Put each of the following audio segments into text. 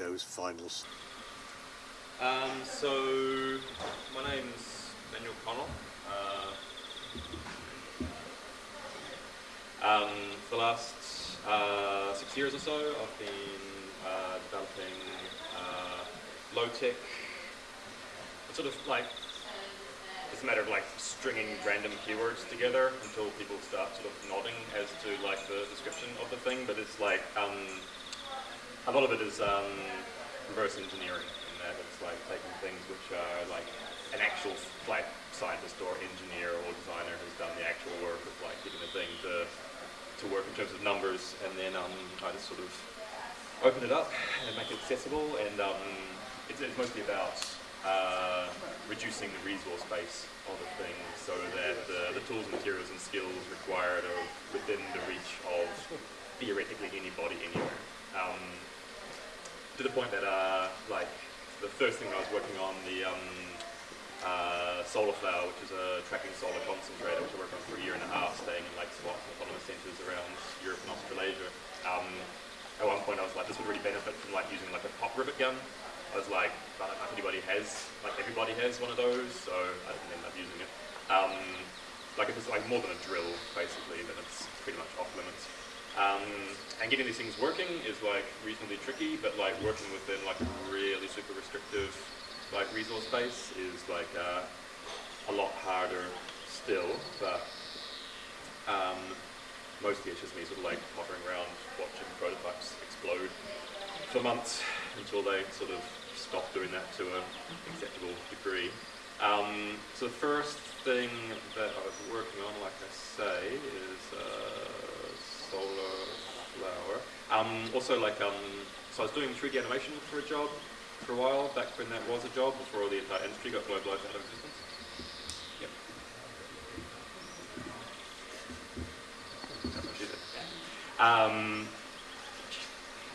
those finals? Um, so, my name's Manuel Connell. Uh, um, for the last uh, six years or so, I've been uh, developing uh, low-tech, sort of like, it's a matter of like stringing random keywords together until people start sort of nodding as to like the description of the thing, but it's like, um, a lot of it is um, reverse engineering in that it's like taking things which are like an actual like scientist or engineer or designer has done the actual work of like getting the thing to to work in terms of numbers, and then um, I just sort of open it up and make it accessible, and um, it's, it's, mostly about uh, reducing the resource base of the thing so that the, the, tools, and materials, and skills required are within the reach of theoretically anybody anywhere. Um, to the point that, uh, like, the first thing I was working on, the um, uh, solar flower, which is a tracking solar concentrator, which I worked on for a year and a half, staying in like spots SWAT autonomous centres around Europe and Australasia. Um, at one point I was like, this would really benefit from like using like a pop rivet gun. I was like, I don't know if anybody has, like everybody has one of those, so I didn't end up using it. Um, like if it's like more than a drill, basically, then it's pretty much off limits. Um, and getting these things working is like reasonably tricky, but like working within like a really super restrictive like resource base is like uh, a lot harder still, but um, mostly it's just me sort of like hovering around watching prototypes explode for months until they sort of stop doing that to an acceptable degree. Um, so the first thing that I was working on, like I say, is uh, solar flower. Um, also like, um, so I was doing 3D animation for a job, for a while, back when that was a job, before all the entire industry got globalized out of existence. Yep. Um,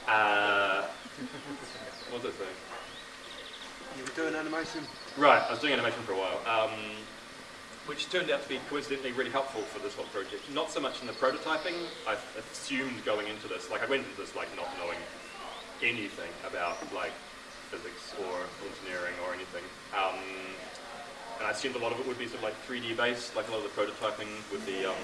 uh, what was I saying? You were doing animation? Right, I was doing animation for a while. Um, which turned out to be coincidentally really helpful for this whole project. Not so much in the prototyping, I assumed going into this, like I went into this like not knowing anything about like physics or engineering or anything. Um, and I assumed a lot of it would be sort of like 3D based, like a lot of the prototyping would be um,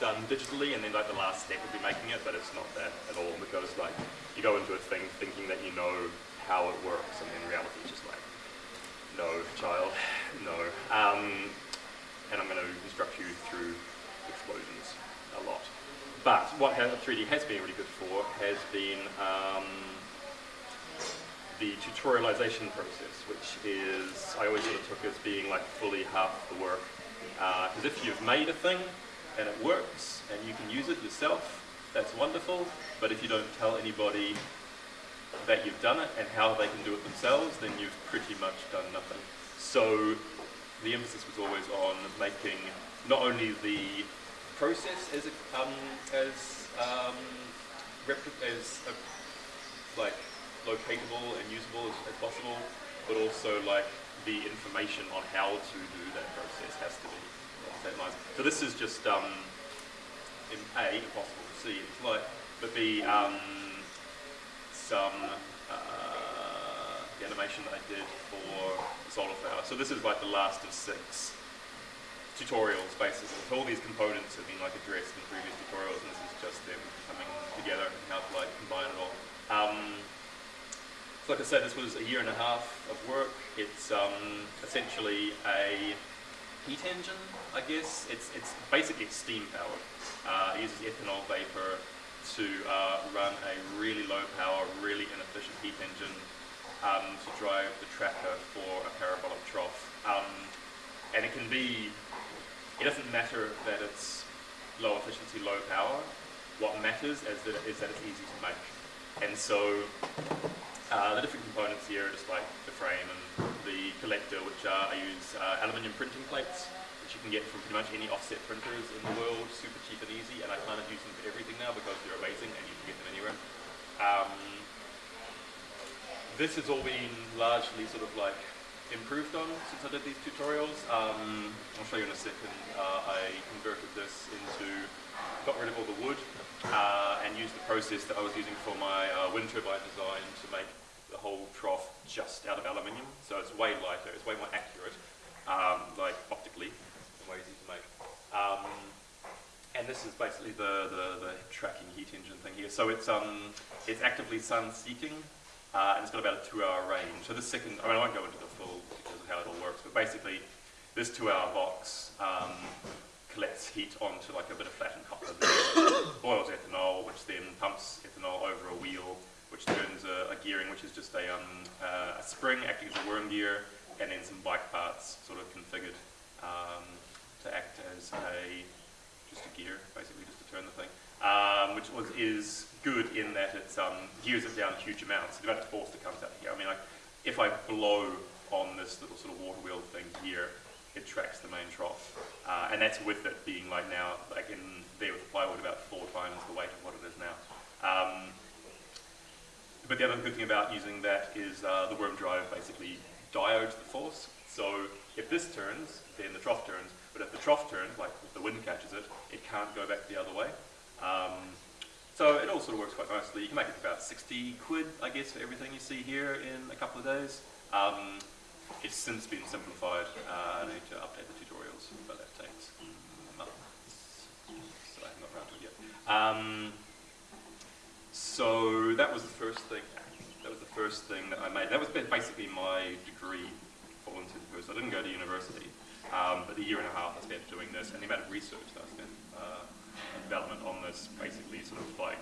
done digitally and then like the last step would be making it, but it's not that at all because like you go into a thing thinking that you know how it works and in reality just like, no child, no. Um, and I'm going to instruct you through explosions a lot. But what 3D has been really good for has been um, the tutorialization process, which is, I always sort of took as being like fully half the work. Because uh, if you've made a thing and it works and you can use it yourself, that's wonderful. But if you don't tell anybody that you've done it and how they can do it themselves, then you've pretty much done nothing. So the emphasis was always on making not only the process as, a, um, as, um, as a, like locatable and usable as, as, possible, but also like the information on how to do that process has to be So this is just um, A, impossible to see in flight, but B, um, some uh, animation that I did for Solar Flower. So this is like the last of six tutorials basically. All these components have been like addressed in previous tutorials and this is just them coming together and how to like combine it all. Um, so like I said, this was a year and a half of work. It's um, essentially a heat engine, I guess. It's, it's basically steam powered. Uh, it uses ethanol vapor to uh, run a really low power, really inefficient heat engine um, to drive the tracker for a parabolic trough. Um, and it can be, it doesn't matter that it's low efficiency, low power. What matters is that, is that it's easy to make. And so uh, the different components here are just like the frame and the collector, which are, I use uh, aluminium printing plates, which you can get from pretty much any offset printers in the world, super cheap and easy, and I kind of use them for everything now because they're amazing and you can get them anywhere. Um, this has all been largely sort of like improved on since I did these tutorials. Um, I'll show you in a second. Uh, I converted this into, got rid of all the wood uh, and used the process that I was using for my uh, wind turbine design to make the whole trough just out of aluminium. So it's way lighter, it's way more accurate, um, like optically, and way easier to make. Um, and this is basically the, the, the tracking heat engine thing here. So it's, um, it's actively sun seeking, uh, and it's got about a two hour range. So this second, I mean, I won't go into the full details of how it all works, but basically this two hour box um, collects heat onto like a bit of flattened copper that boils ethanol, which then pumps ethanol over a wheel, which turns a, a gearing, which is just a, um, uh, a spring acting as a worm gear, and then some bike parts sort of configured um, to act as a just a gear, basically just to turn the thing, um, which was is good in that it um, gears it down huge amounts. The amount of force that comes out here. I mean, like if I blow on this little sort of water wheel thing here, it tracks the main trough, uh, and that's with it being like now, like in there with the plywood, about four times the weight of what it is now. Um, but the other good thing about using that is uh, the worm drive basically diodes the force. So if this turns, then the trough turns. But if the trough turns, like if the wind catches it, it can't go back the other way. Um, so it all sort of works quite nicely. You can make it about 60 quid, I guess, for everything you see here in a couple of days. Um, it's since been simplified. Uh, I need to update the tutorials, but that takes months. So I'm not got around to it yet. Um, so that was the first thing. That was the first thing that I made. That was basically my degree for all intents and purposes. I didn't go to university, um, but the year and a half I spent doing this, and the amount of research that I spent uh, development on this basically sort of like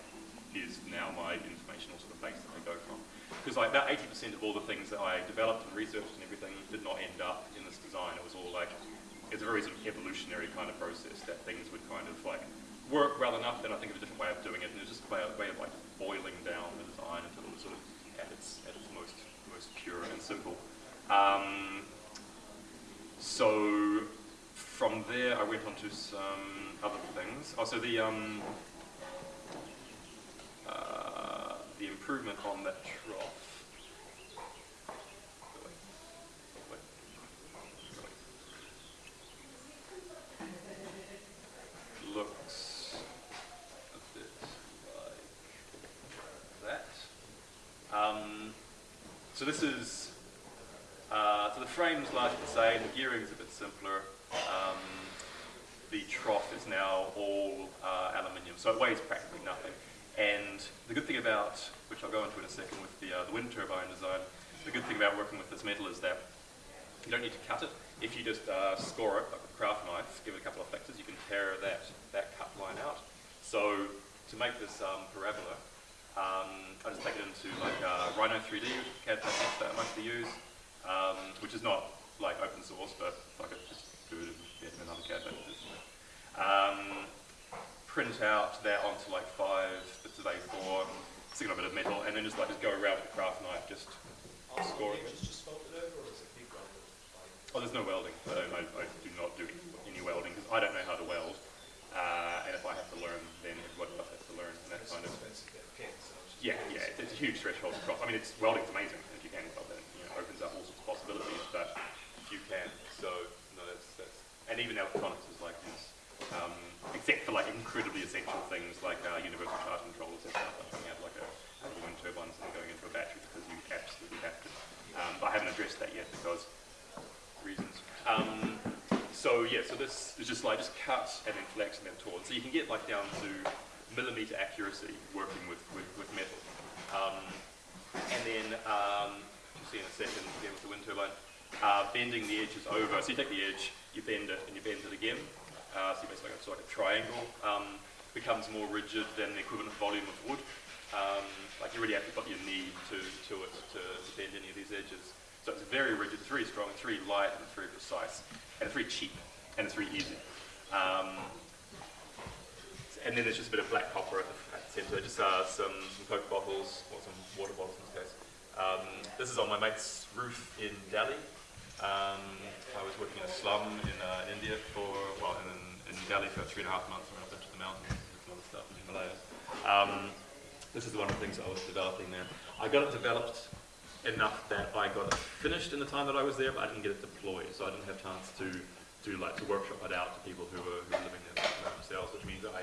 is now my informational sort of base that I go from. Because like that 80% of all the things that I developed and researched and everything did not end up in this design. It was all like, it's a very sort of evolutionary kind of process that things would kind of like work well enough, then I think of a different way of doing it, and it's just a way of, way of like boiling down the design until it was sort of at its, at its most, most pure and simple. Um, so from there I went on to some other things. Also the, um, uh, the improvement on that trough. Looks a bit like that. Um, so this is, uh, so the frame's largely the same, the gearing's a bit simpler. Um, the trough is now all uh, aluminium, so it weighs practically nothing. And the good thing about, which I'll go into in a second with the, uh, the wind turbine design, the good thing about working with this metal is that you don't need to cut it. If you just uh, score it, like with a craft knife, give it a couple of flectors, you can tear that, that cut line out. So to make this um, parabola, um, I just take it into like uh, Rhino 3D, which is CAD that I mostly use, um, which is not like open source, but like it's just good and better than CAD packages. Um, print out that onto like five bits of A4, stick on a bit of metal, and then just like just go around with the craft knife, just score it. just over, or is it big welded? Like, Oh, there's no welding. I, don't, I, I do not do any welding because I don't know how to weld. Uh, and if I have to learn, then everybody else has to learn. And that it's kind of expensive to get pins, so it's just- yeah, yeah. It's, a huge threshold to cross. I mean, it's welding's amazing if you can weld it. You know, opens up all sorts of possibilities. But if you can, so that's that's. And even electronics is like this, um, except for like incredibly essential things like uh, universal charge controllers and stuff. Like out like a, wind turbine and going into a battery because you absolutely have to. Um, but I haven't addressed that yet because reasons. Um, so yeah, so this is just like just cut and then flex and then torn. So you can get like down to millimeter accuracy working with, with, with metal. Um, and then, um, you'll see in a second, again with the wind turbine, uh, bending the edges over. So you take the edge, you bend it, and you bend it again. Uh, so basically it's like a triangle. Um, becomes more rigid than the equivalent volume of wood. Um, like you really have to put your knee to, to it to, to bend any of these edges. So it's very rigid, it's very strong, it's very light, and it's very precise, and it's very cheap, and it's very easy. Um, and then there's just a bit of black copper at the, at the centre, just uh, some, some Coke bottles, or some water bottles in this case. Um, this is on my mate's roof in Delhi. Um, I was working in a slum in uh, India for, well, in, in Delhi for three and a half months, I went up into the mountains and some other stuff in the Himalayas. Um, this is one of the things I was developing there. I got it developed enough that I got it finished in the time that I was there, but I didn't get it deployed, so I didn't have chance to do like to workshop it out to people who were, who were living there themselves, which means I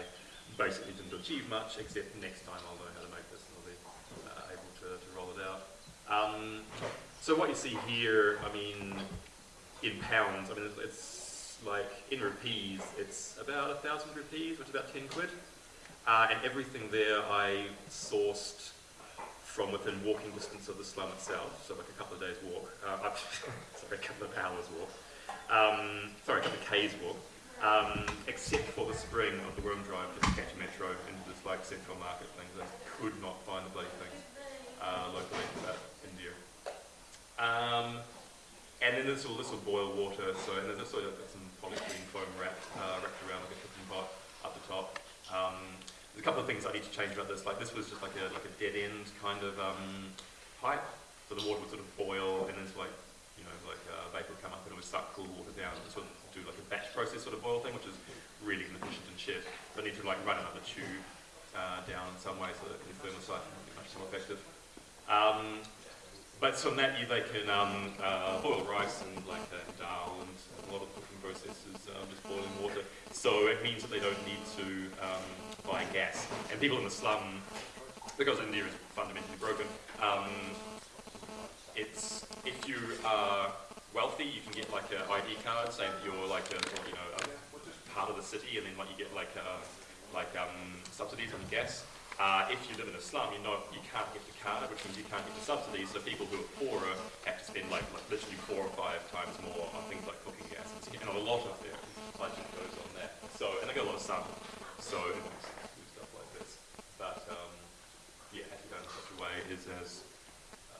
basically didn't achieve much, except next time I'll know how to make this and I'll be uh, able to, to roll it out. Um, so what you see here, I mean, in pounds, I mean, it's, like in rupees, it's about a thousand rupees, which is about 10 quid. Uh, and everything there I sourced from within walking distance of the slum itself, so like a couple of days walk, uh, sorry, a couple of hours walk, um, sorry, a couple of k's walk, um, except for the spring of the Worm Drive just catch metro into this like central market thing. I could not find the bloody thing uh, locally India. Um, and then this will this will boil water. So and this will got some polystyrene foam wrapped uh, wrapped around like a cooking pot up the top. Um, there's a couple of things I need to change about this. Like this was just like a like a dead end kind of um, pipe, so the water would sort of boil and then it's like you know like uh, vapor would come up and it would suck cool water down. And this would do like a batch process sort of boil thing, which is really inefficient and shit. But I need to like run another tube uh, down in some way so that the thermosiphon will be much more effective. Um, but from that, you, they can um, uh, boil rice and like uh, dal and a lot of cooking processes, um, just boiling water. So it means that they don't need to um, buy gas. And people in the slum, because India is fundamentally broken, um, it's if you are wealthy, you can get like an ID card saying that you're like a you know a part of the city, and then like you get like uh, like um, subsidies on gas. Uh, if you live in a slum, you know you can't get the card, which means you can't get the subsidies. So people who are poorer have to spend like, like literally four or five times more on things like cooking gas, and, and a lot of their budget goes on that. So and they got a lot of sun, so stuff like this. But um, yeah, has done in such a way is as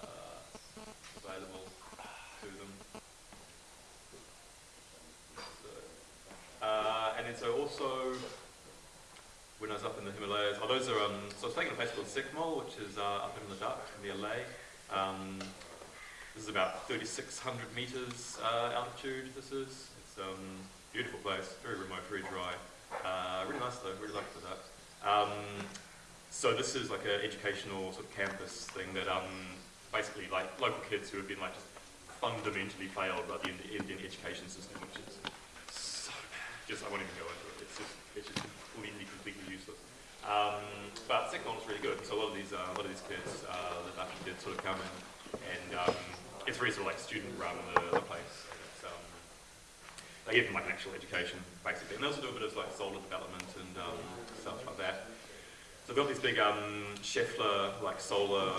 uh, available to them. Uh, and then so also when I was up in the Himalayas. Oh, those are, um, so I was taking a place called Secmol, which is uh, up in Ladakh, near Leh. Um, this is about 3,600 meters uh, altitude, this is. It's a um, beautiful place, very remote, very dry. Uh, really nice though, really like Ladakh. Um, so this is like an educational sort of campus thing that um, basically like local kids who have been like just fundamentally failed by the Indian education system, which is so bad. Just, I won't even go into it. Just, it's just completely, completely useless. Um, but was really good. So a lot of these, uh, a lot of these kids, uh, the Dutch kids, sort of come in, and um, it's really sort of like student run the, the place. Um, they give them like an actual education, basically, and they also do a bit of like solar development and um, stuff like that. So they've got these big um, Scheffler like solar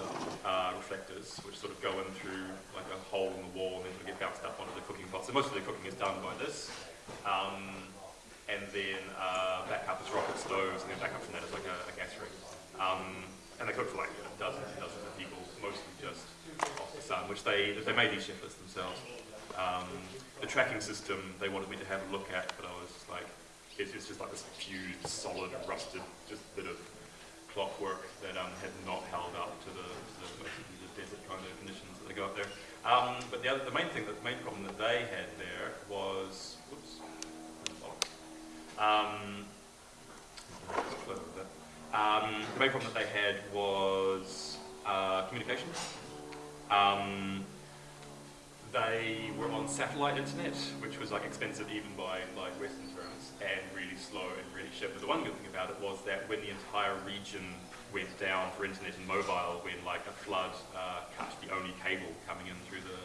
uh, reflectors, which sort of go in through like a hole in the wall and then of get bounced up onto the cooking pot. So most of the cooking is done by this. Um, and then uh, back up as rocket stoves, and then back up from that as like a, a gas ring. Um, and they cook for like dozens and dozens of people, mostly just off the sun, which they they made these Schefflers themselves. Um, the tracking system they wanted me to have a look at, but I was just like, it's, it's just like this fused, solid, rusted, just bit of clockwork that um, had not held up to the, to the, the desert kind of conditions that they got there. Um, but the, other, the main thing, that, the main problem that they had there was, um, um, the main problem that they had was uh, communication. Um, they were on satellite internet, which was like expensive even by like Western terms, and really slow and really shit. But the one good thing about it was that when the entire region went down for internet and mobile, when like a flood uh, cut the only cable coming in through the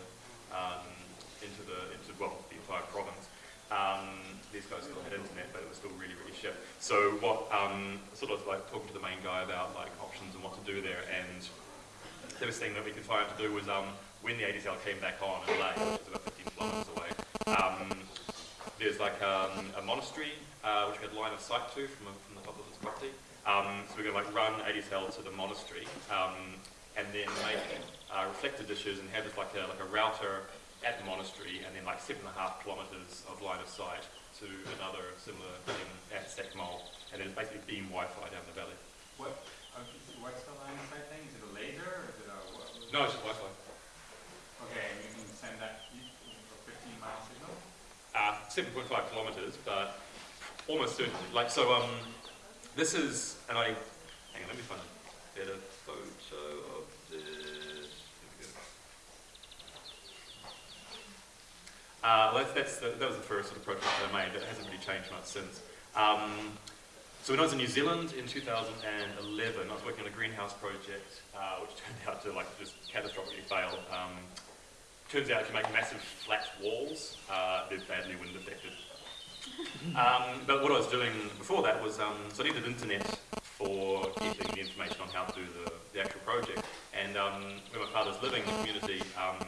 um, into the into well the entire province, um, these guys still had internet, but it was still really, really shit. So what, um, sort of like talking to the main guy about like options and what to do there, and the best thing that we could find to do was um, when the ADSL came back on in Leh, which is about 15 kilometers away, um, there's like um, a monastery uh, which we had line of sight to from, from the top of this property. Um, so we're going to like run ADSL to the monastery um, and then make uh, reflector dishes and have just like a, like a router at the monastery and then like seven and a half kilometres of line of sight to another similar thing at Secmol and then basically beam Wi-Fi down the valley. What, okay, so what's the line of sight thing? Is it a laser or is it a what? No, it's just Wi-Fi. Okay, and you can send that for 15 mile signal? Uh, 7.5 kilometres, but almost certainly. Like, so um, this is, and I, hang on, let me find a better photo of this. Here we go. Uh, well, that's, that's the, that was the first sort of prototype that I made. That hasn't really changed much since. Um, so when I was in New Zealand in 2011, I was working on a greenhouse project, uh, which turned out to like just catastrophically fail. Um, turns out if you make massive flat walls, uh, they're badly wind affected. Um, but what I was doing before that was, um, so I needed internet for getting the information on how to do the, the actual project. And um, where my father's living in the community, um,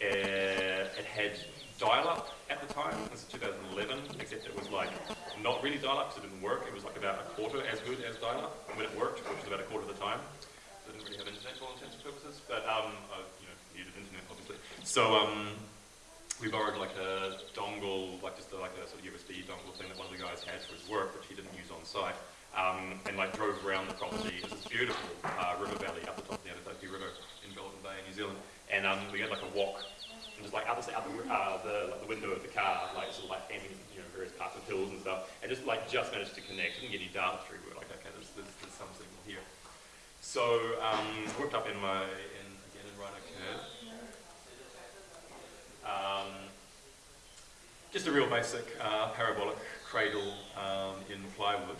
eh, it had dial-up at the time. This is 2011, except it was like not really dial-up because it didn't work. It was like about a quarter as good as dial-up when it worked, which was about a quarter of the time. So I didn't really have internet for all intents and purposes, but um, I you know, needed internet obviously. So um, we borrowed like a dongle, like just like a sort of USB dongle thing that one of the guys had for his work, which he didn't use on site. Um, and like drove around the property. It's this beautiful uh, river valley up the top of the Anatoki River in Golden Bay, New Zealand. And um, we had like a walk, and just like out the out the, uh, the, like the window of the car, like sort of like aiming, you know, various parts of hills and stuff, and just like just managed to connect. Didn't get any data through. We were like, okay, there's, there's, there's some signal here. So um, worked up in my in again in Rhino Curve. Um, just a real basic uh, parabolic cradle um, in plywood.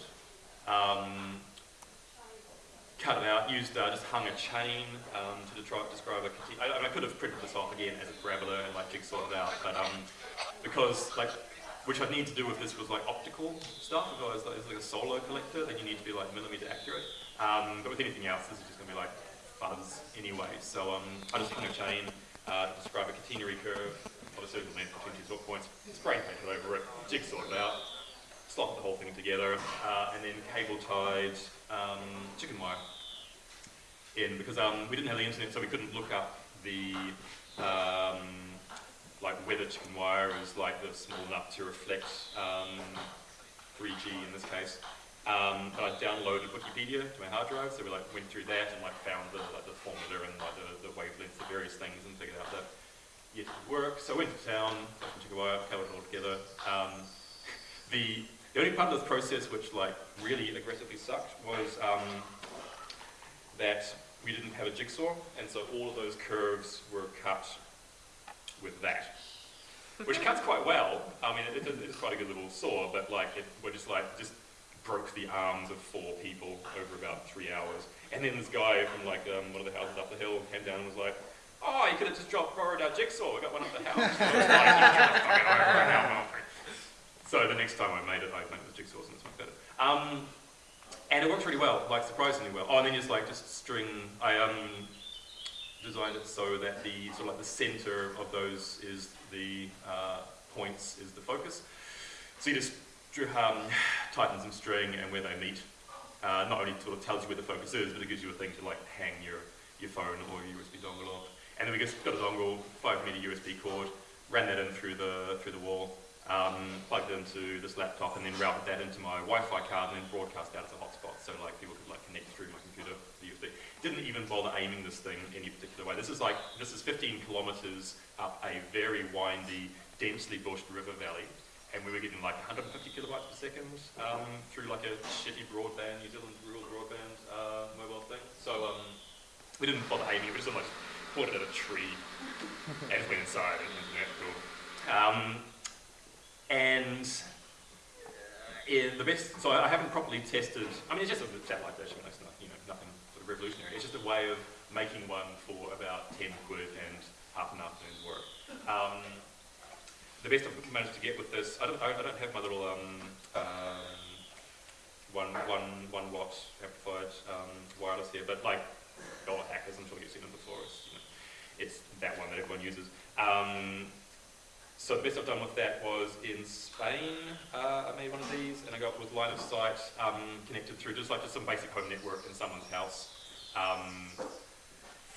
Um, cut it out, used, uh, just hung a chain um, to describe, a I, I could have printed this off again as a parabola and like jigsawed it out, but um, because like, which I'd need to do with this was like optical stuff, if I like, like a solar collector, then you need to be like millimeter accurate. Um, but with anything else, this is just gonna be like fuzz anyway. So um, I just hung a chain uh, to describe a catenary curve of a certain length between two sort points, spray painted over it, jigsawed it out, slotted the whole thing together, uh, and then cable tied um, chicken wire in because um, we didn't have the internet, so we couldn't look up the um, like whether chicken wire is like the small enough to reflect um, 3G in this case. Um, but I downloaded Wikipedia to my hard drive, so we like went through that and like found the like the formula and like the, the wavelengths of various things and figured out that it would work. So I went to town, some chicken wire, covered it all together. Um, the the only part of this process which like really aggressively sucked was um, that we didn't have a jigsaw, and so all of those curves were cut with that, which cuts quite well. I mean, it, it, it's quite a good little saw, but like it, we're just like just broke the arms of four people over about three hours. And then this guy from like um, one of the houses up the hill came down and was like, "Oh, you could have just dropped borrowed our jigsaw. We got one at the house." So, so the next time I made it, I made with jigsaws and it's much better. Um, and it works really well, like surprisingly well. Oh, and then just like just string, I um, designed it so that the sort of like the center of those is the uh, points is the focus. So you just um, tighten some string and where they meet. Uh, not only sort of tells you where the focus is, but it gives you a thing to like hang your, your phone or your USB dongle off. And then we just got a dongle, five meter USB cord, ran that in through the through the wall, um, plugged into this laptop and then routed that into my Wi-Fi card and then broadcast out as a hotspot so like people could like connect through my computer the USB. Didn't even bother aiming this thing any particular way. This is like, this is 15 kilometers up a very windy, densely bushed river valley and we were getting like 150 kilobytes per second um, through like a shitty broadband, New Zealand rural broadband uh, mobile thing. So um, we didn't bother aiming, it. we just sort of like pointed at a tree and went inside and cool. Um, and uh, the best, so I haven't properly tested, I mean it's just a satellite version, it's not, you know, nothing sort of revolutionary, it's just a way of making one for about 10 quid and half an afternoon's work. Um, the best I've managed to get with this, I don't, I, don't have my little um, um, one, one, one watt amplified um, wireless here, but like, all hackers, I'm sure you've seen them before, it's, you know, it's that one that everyone uses. So the best I've done with that was in Spain, uh, I made one of these, and I got with line of sight um, connected through just like just some basic home network in someone's house, um,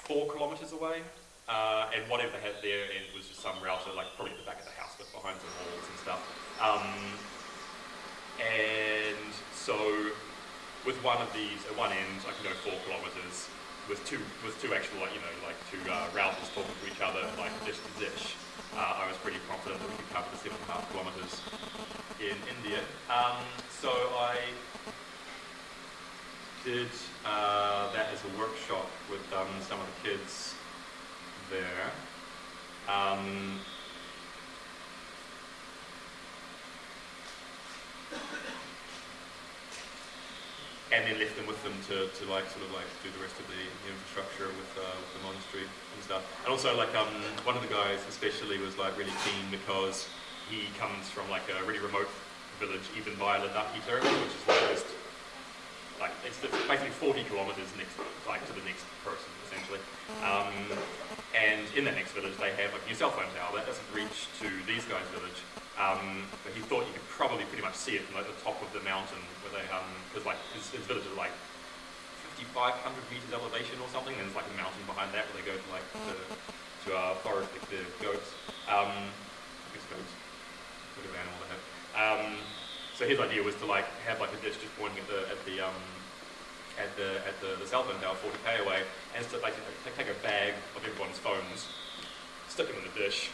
four kilometres away, uh, and whatever they had there and was just some router, like probably at the back of the house, but behind some walls and stuff. Um, and so with one of these, at one end, I can go four kilometres, with two, with two actual, like, you know, like two uh, routers talking to each other, like dish to dish uh, I was pretty confident that we could cover the seven and a half kilometres in India. Um, so I did uh, that as a workshop with um, some of the kids there. Um, and then left them with them to, to like sort of like do the rest of the, the infrastructure with, uh, with the and And also like um, one of the guys especially was like really keen because he comes from like a really remote village, even by Ladakhi territory, which is like just like it's the- basically 40 kilometers next, like to the next person essentially. Um, and in that next village, they have like a new cell phone tower that doesn't reach to these guys' village. Um, but he thought you could probably pretty much see it from like the top of the mountain where they, because like his, his village is like 5,500 meters elevation or something, and there's like a mountain behind that where they go to like to, to uh, forest like the goats. Um, I guess goats, whatever animal they have. Um, so his idea was to like have like a dish just pointing at the at the um, at the at the, the cell phone tower 40k away, and so like take a bag of everyone's phones, stick them in the dish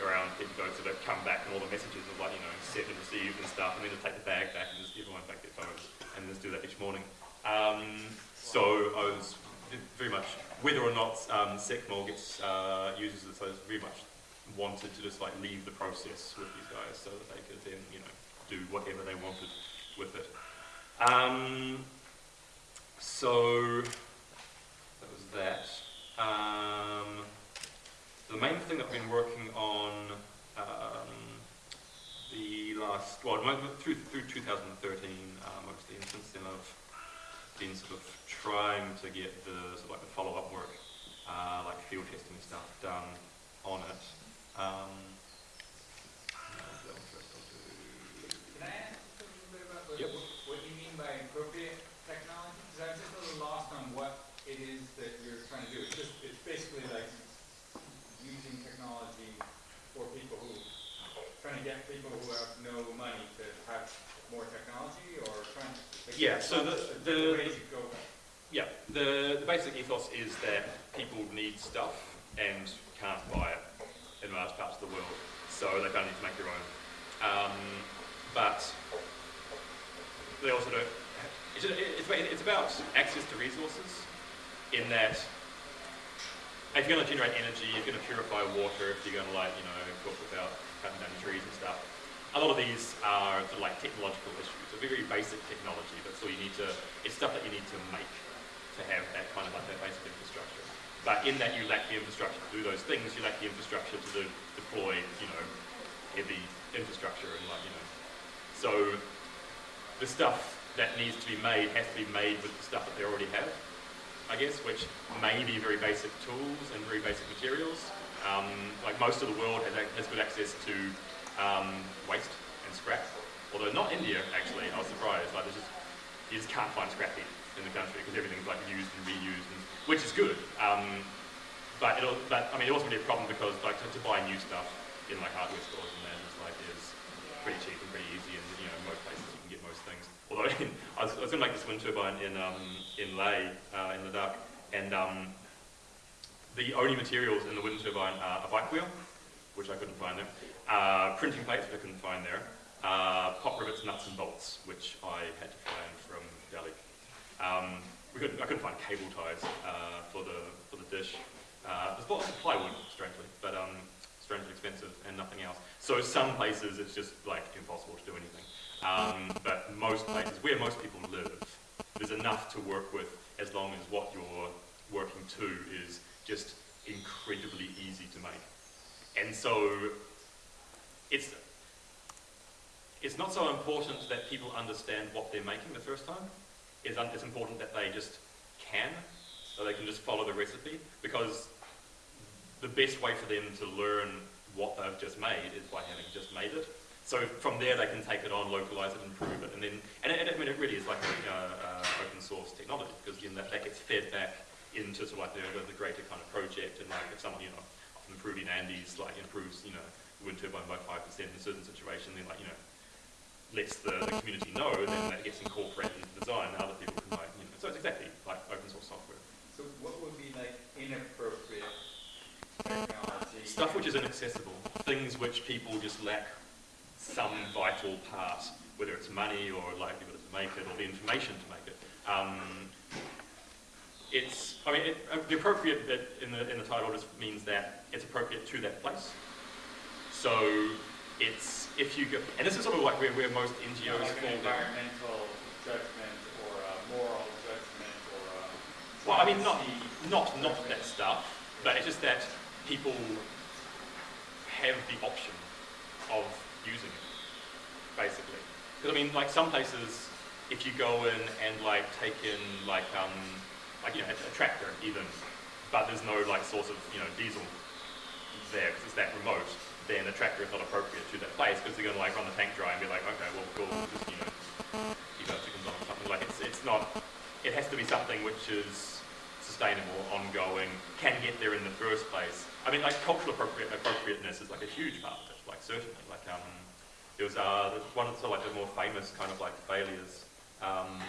around people goats so they come back and all the messages are like you know sent and received and stuff, and then just take the bag back and just everyone back their phones, and just do that each morning. Um, so I was very much whether or not um, Secmol gets uh, uses this, I was very much wanted to just like leave the process with these guys so that they could then you know do whatever they wanted with it. Um, so that was that. Um, the main thing that I've been working on um, the last, well, through, through 2013 uh, mostly, and since then I've been sort of trying to get the sort of like the follow-up work, uh, like field testing and stuff done on it. Um, no, that one first I'll do. Can I ask a little bit about Yep. what you mean by appropriate technology? Because I'm just a little lost on what it is that you're trying to do. It's just, it's basically like using technology for people who, trying to get people who have no money to have more technology or trying to. like, Yeah, so the- the- you go about it? Yeah, the, the basic ethos is that people need stuff and can't buy it in large parts of the world, so they kind of need to make their own. Um, but they also don't. It's, it's, about access to resources, in that if you're going to generate energy, if you're going to purify water, if you're going to like you know cook without cutting down trees and stuff. A lot of these are sort of like technological issues, so very basic technology. but all you need to. It's stuff that you need to make to have that kind of like that basic infrastructure. But in that you lack the infrastructure to do those things, you lack the infrastructure to de- deploy, you know, heavy infrastructure and like, you know. So the stuff that needs to be made has to be made with the stuff that they already have, I guess, which may be very basic tools and very basic materials. Um, like most of the world has, has good access to um, waste and scrap, although not India actually. I was surprised. Like just you just can't find scrap heap in the country because everything's like used and reused, and, which is good. Um, but it'll, but I mean, it also be a problem because like to, to buy new stuff in like hardware stores and that is like is pretty cheap and pretty easy, and you know most places you can get most things. Although I was, I was to make this wind turbine in um, in Leh uh, in Ladakh, and um, the only materials in the wind turbine are a bike wheel, which I couldn't find there, uh, printing plates, which I couldn't find there, uh, pop rivets, nuts and bolts, which I had to find from Delhi. Um, we couldn't, I couldn't find cable ties uh, for the for the dish. Uh, lots of plywood, strangely, but um, strangely expensive and nothing else. So some places it's just like impossible to do anything. Um, but most places, where most people live, there's enough to work with as long as what you're working to is just incredibly easy to make. And so it's it's not so important that people understand what they're making the first time. It's, important that they just can, so they can just follow the recipe, because the best way for them to learn what they've just made is by having just made it. So from there they can take it on, localize it, improve it, and then, and it, I mean, it really is like uh, uh, open source technology, because know, that, that gets fed back into sort of like the, the, greater kind of project, and like if someone, you know, improving Andes, like improves, you know, wind turbine by 5% in a certain situation, then like, you know, lets the, the community know, then that gets incorporated into design, and other people can like, you know, so it's exactly like open source software. So what would be like inappropriate technology? Stuff which is inaccessible, things which people just lack some vital part, whether it's money or like the ability to make it or the information to make it. Um, it's, I mean, it, uh, the appropriate bit in the, in the title just means that it's appropriate to that place. So it's, if you go, and this is sort of like where, where most NGOs like fall an down. environmental judgment or a Well, I mean, not not not that stuff, but it's just that people have the option of using it, basically. Because I mean, like some places, if you go in and like take in like um like you know a, a tractor even, but there's no like source of you know diesel there because it's that remote, then a tractor is not appropriate to that place because they're going to like run the tank dry and be like, okay, well, cool, just you know keep our chickens on or something. Like it's it's not. It has to be something which is sustainable, ongoing, can get there in the first place. I mean, like cultural appropriate, appropriateness is like a huge part of it. Like certainly, like um, there was uh, one of the like the more famous kind of like failures. Um,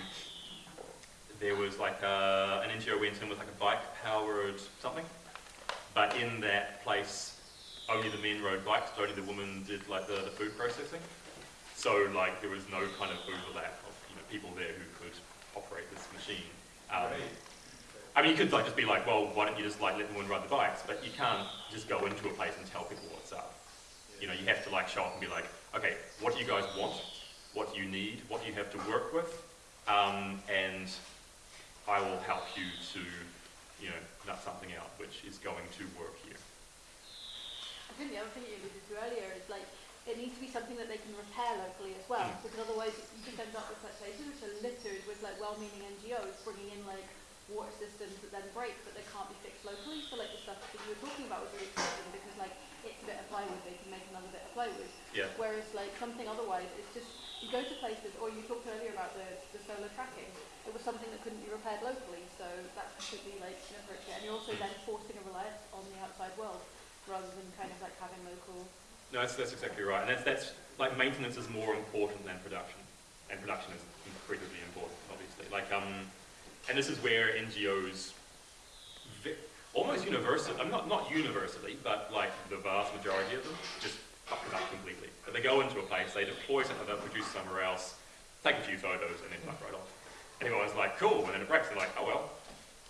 there was like uh, an NGO went in with like a bike-powered something, but in that place, only the men rode bikes, but only the women did like the, the food processing. So like there was no kind of overlap of you know people there who could operate this machine. Um, I mean, you could like just be like, well, why don't you just like let the women ride the bikes? But you can't just go into a place and tell people what's up. You know, you have to like show up and be like, okay, what do you guys want? What do you need? What do you have to work with? Um, and I will help you to, you know, nut something out which is going to work here. I think the other thing you alluded to earlier is like it needs to be something that they can repair locally as well, because otherwise you just end up with such places which are littered with like well-meaning NGOs bringing in like water systems that then break but they can't be fixed locally. So like the stuff that you were talking about was really interesting because like it's a bit of plywood, they can make another bit of plywood. Yeah. Whereas like something otherwise, it's just you go to places, or you talked earlier about the, the solar tracking. It was something that couldn't be repaired locally, so that's completely like inappropriate. And you're also then forcing a reliance on the outside world rather than kind of like having local. No, that's, that's exactly right. And that's, that's like maintenance is more important than production. And production is incredibly important, obviously. Like, um, and this is where NGOs, almost universally, I'm not, not universally, but like the vast majority of them, just fuck it up completely. But they go into a place, they deploy something that produce somewhere else, take a few photos, and then fuck right off. And everyone's like, cool, and then it breaks, they're like, oh well,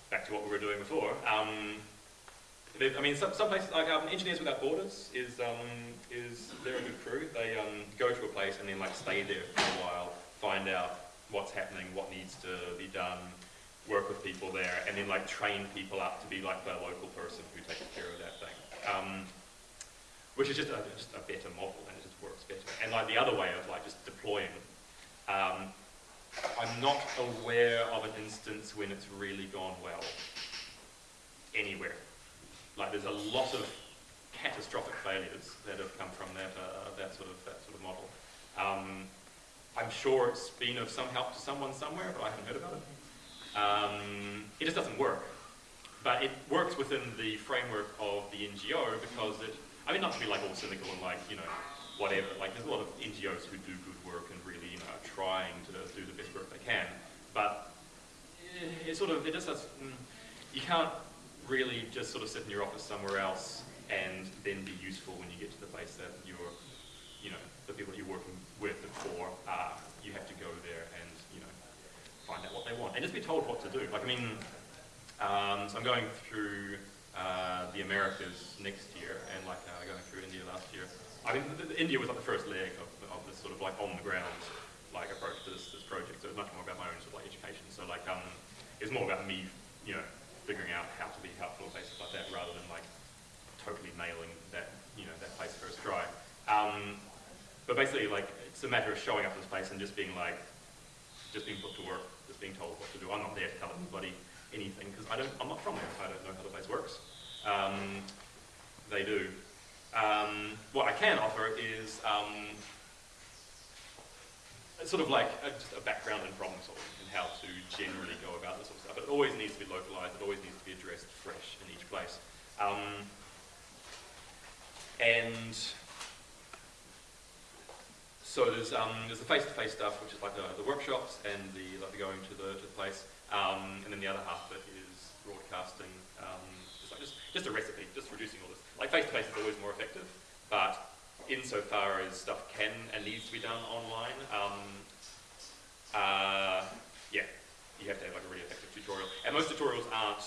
back to what we were doing before. Um, I mean, some, some places like um, Engineers Without Borders is um, is they're a good crew. They um, go to a place and then like stay there for a while, find out what's happening, what needs to be done, work with people there, and then like train people up to be like the local person who takes care of that thing. Um, which is just a, just a better model and it just works better. And like the other way of like just deploying, um, I'm not aware of an instance when it's really gone well anywhere. Like there's a lot of catastrophic failures that have come from that uh, that sort of that sort of model. Um, I'm sure it's been of some help to someone somewhere, but I haven't heard about it. Um, it just doesn't work. But it works within the framework of the NGO because it, I mean, not to be like all cynical and like, you know, whatever. Like there's a lot of NGOs who do good work and really, you know, are trying to do the best work they can. But eh, it sort of, it just does, mm, you can't really just sort of sit in your office somewhere else and then be useful when you get to the place that you're, you know, the people that you're working with for, uh, you have to go there and, you know, find out what they want and just be told what to do. Like, I mean, um, so I'm going through uh, the Americas next year and like uh, going through India last year. I mean, the, the India was like the first leg of, of this sort of like on the ground like approach to this, this project. So it was much more about my own sort of like education. So like, um, more about me, you know, figuring out how to be helpful in places like that rather than like totally nailing that, you know, that place first try. Um, but basically, like, it's a matter of showing up in this place and just being like, just being put to work, just being told what to do. I'm not there to tell anybody anything because I don't, I'm not from there. I don't know how the place works. Um, they do. Um, what I can offer is um, sort of like a, just a background in problem solving and how to generally go about this sort of stuff. But it always needs to be localized. It always needs to be addressed fresh in each place. Um, and so there's um, there's the face-to-face stuff, which is like the, the workshops and the like the going to the to the place, um, and then the other half of it is broadcasting. Um, just like just just a recipe, just reducing all this. Like face-to-face is always more effective, but insofar as stuff can and needs to be done online, um, uh, yeah, you have to have like a really effective tutorial. And most tutorials aren't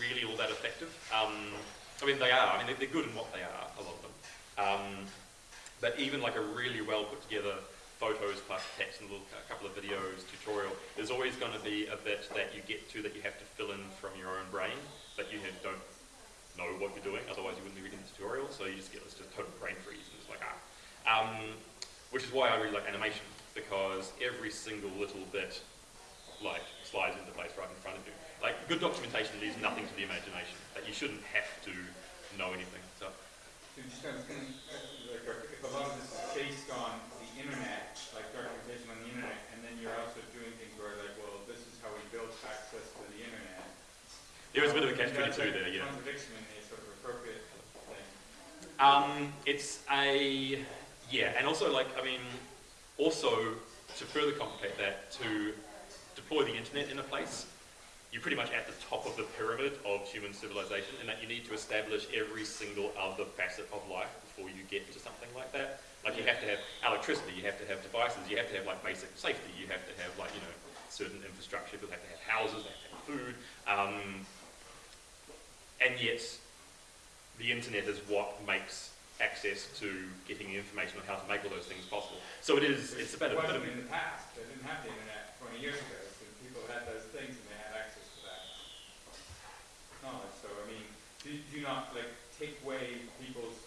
really all that effective. Um, I mean, they are. I mean, they're, they're good in what they are, a lot of them. But even like a really well put together photos plus text and a, little, a couple of videos, tutorial, there's always going to be a bit that you get to that you have to fill in from your own brain, that you have, don't know what you're doing, otherwise you wouldn't be reading the tutorial, so you just get this just total brain freeze, and it's like, ah. Um, which is why I really like animation, because every single little bit, like, slides into place right in front of you. Like, good documentation leaves nothing to the imagination, that you shouldn't have to know anything, so. So just kind of, like, if a lot of this is based on the internet, like documentation on the internet, and then you're also doing things where like, well, this is how we built access to the internet. There is a bit of a catch-22 like there, yeah. Contradiction in a sort of appropriate thing. Um, it's a yeah, and also like I mean, also to further complicate that, to deploy the internet in a place, you're pretty much at the top of the pyramid of human civilization, and that you need to establish every single other facet of life before you get to something like that. Like you have to have electricity, you have to have devices, you have to have like basic safety, you have to have like you know certain infrastructure. People have to have houses, they have to have food. Um, and yet the internet is what makes access to getting the information on how to make all those things possible. So it is, it's a bit It of, wasn't in the past, they didn't have the internet twenty years ago, so people had those things and they had access to that knowledge, so I mean, do, do not like take away people's,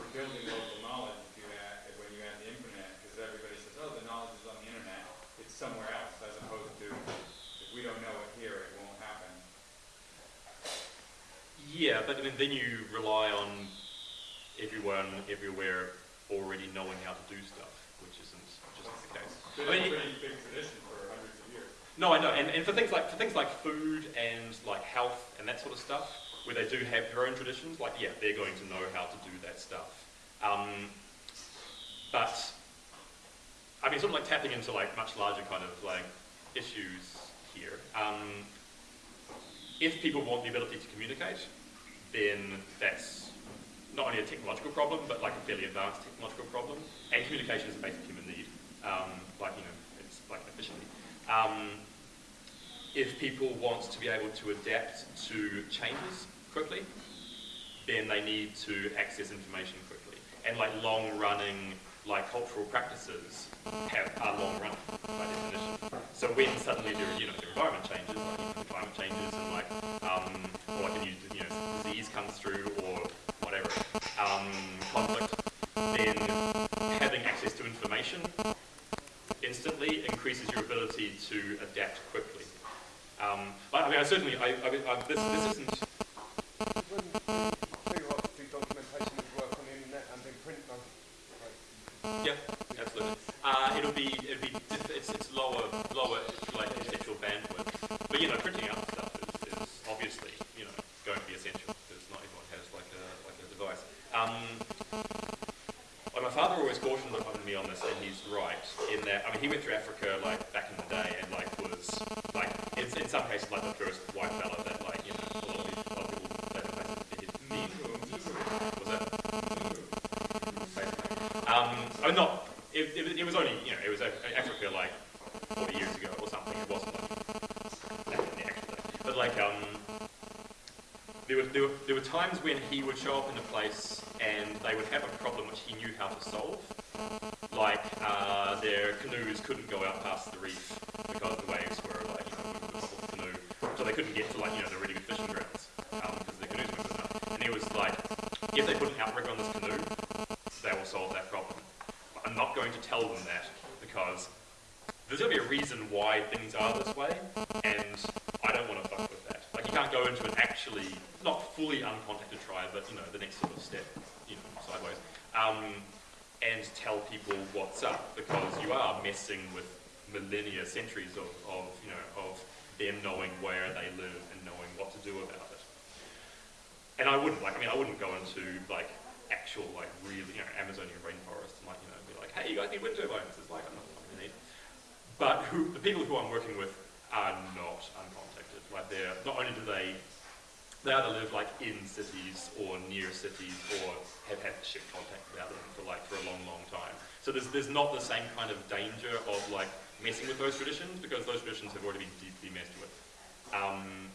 for building local knowledge if you add, when you add the internet, because everybody says, oh, the knowledge is on the internet, it's somewhere else, as opposed to, if we don't know it here, it won't happen. yeah, but I mean, then you rely on everyone, everywhere already knowing how to do stuff, which isn't, just the case. It's been I mean, pretty big tradition for hundreds of years. No, I know, and, and for things like for things like food and like health and that sort of stuff, where they do have their own traditions, like yeah, they're going to know how to do that stuff. Um, but I mean, sort of like tapping into like much larger kind of like issues here. Um, if people want the ability to communicate, then that's not only a technological problem, but like a fairly advanced technological problem. And communication is a basic human need, um, like you know, it's like efficiently. If people want to be able to adapt to changes quickly, then they need to access information quickly. And like long-running, like cultural practices have are long-running by definition. So when suddenly there, you know, the environment changes, like climate changes, and like, um, or like a new, you know, disease comes through, or whatever, um, conflict, then having access to information instantly increases your ability to adapt quickly. Um, but, I mean, I certainly, I, I, this, this isn't, When do what do documentation of work on the internet and then print them? Like, yeah, absolutely. Uh, it'll be, it'll be, diff- it's, it's lower, lower, like, intellectual bandwidth. But, you know, printing out stuff is, is obviously, you know, going to be essential, because not everyone has, like, a, like a device. Um, well, my father always cautioned on me on this, and he's right, in that, I mean, he went through Africa, like, back in the day, and, like, was, like, in, in some cases, like, the first white fella that, like, you know, a lot of people, a lot of people played the place that he'd meet. Was that? Um, oh, not, it, it, was- it was only, you know, it was Af- Africa, like, 40 years ago or something, it wasn't, like, back in the actual day. But, like, um, there were, there, were, there were times when he would show up in a place and they would have a problem which he knew how to solve. Like, uh, their canoes couldn't go out past the reef because the waves were, like, you know, the top of the canoe. So they couldn't get to, like, you know, the really good fishing grounds um, because their canoes weren't good enough. And he was like, if they put an outrigger on this canoe, they will solve that problem. But I'm not going to tell them that because there's going to be a reason why things are this way, and I don't want to fuck with that. Like, you can't go into an actually, not fully uncontacted tribe, but, you know, the next sort of step, you know, sideways, um, and tell people what's up, because you are messing with millennia, centuries of, of, you know, of them knowing where they live and knowing what to do about it. And I wouldn't, like, I mean, I wouldn't go into, like, actual, like, really, you know, Amazonian rainforest and, like, you know, be like, hey, you guys need wind turbines. It's like, I'm not going need. But who, the people who I'm working with are not uncontacted. Like, they're, not only do they, they either live, like, in cities or near cities or have had ship contact without them for, like, for a long, long time. So there's, there's not the same kind of danger of, like, messing with those traditions because those traditions have already been deeply messed with. Um,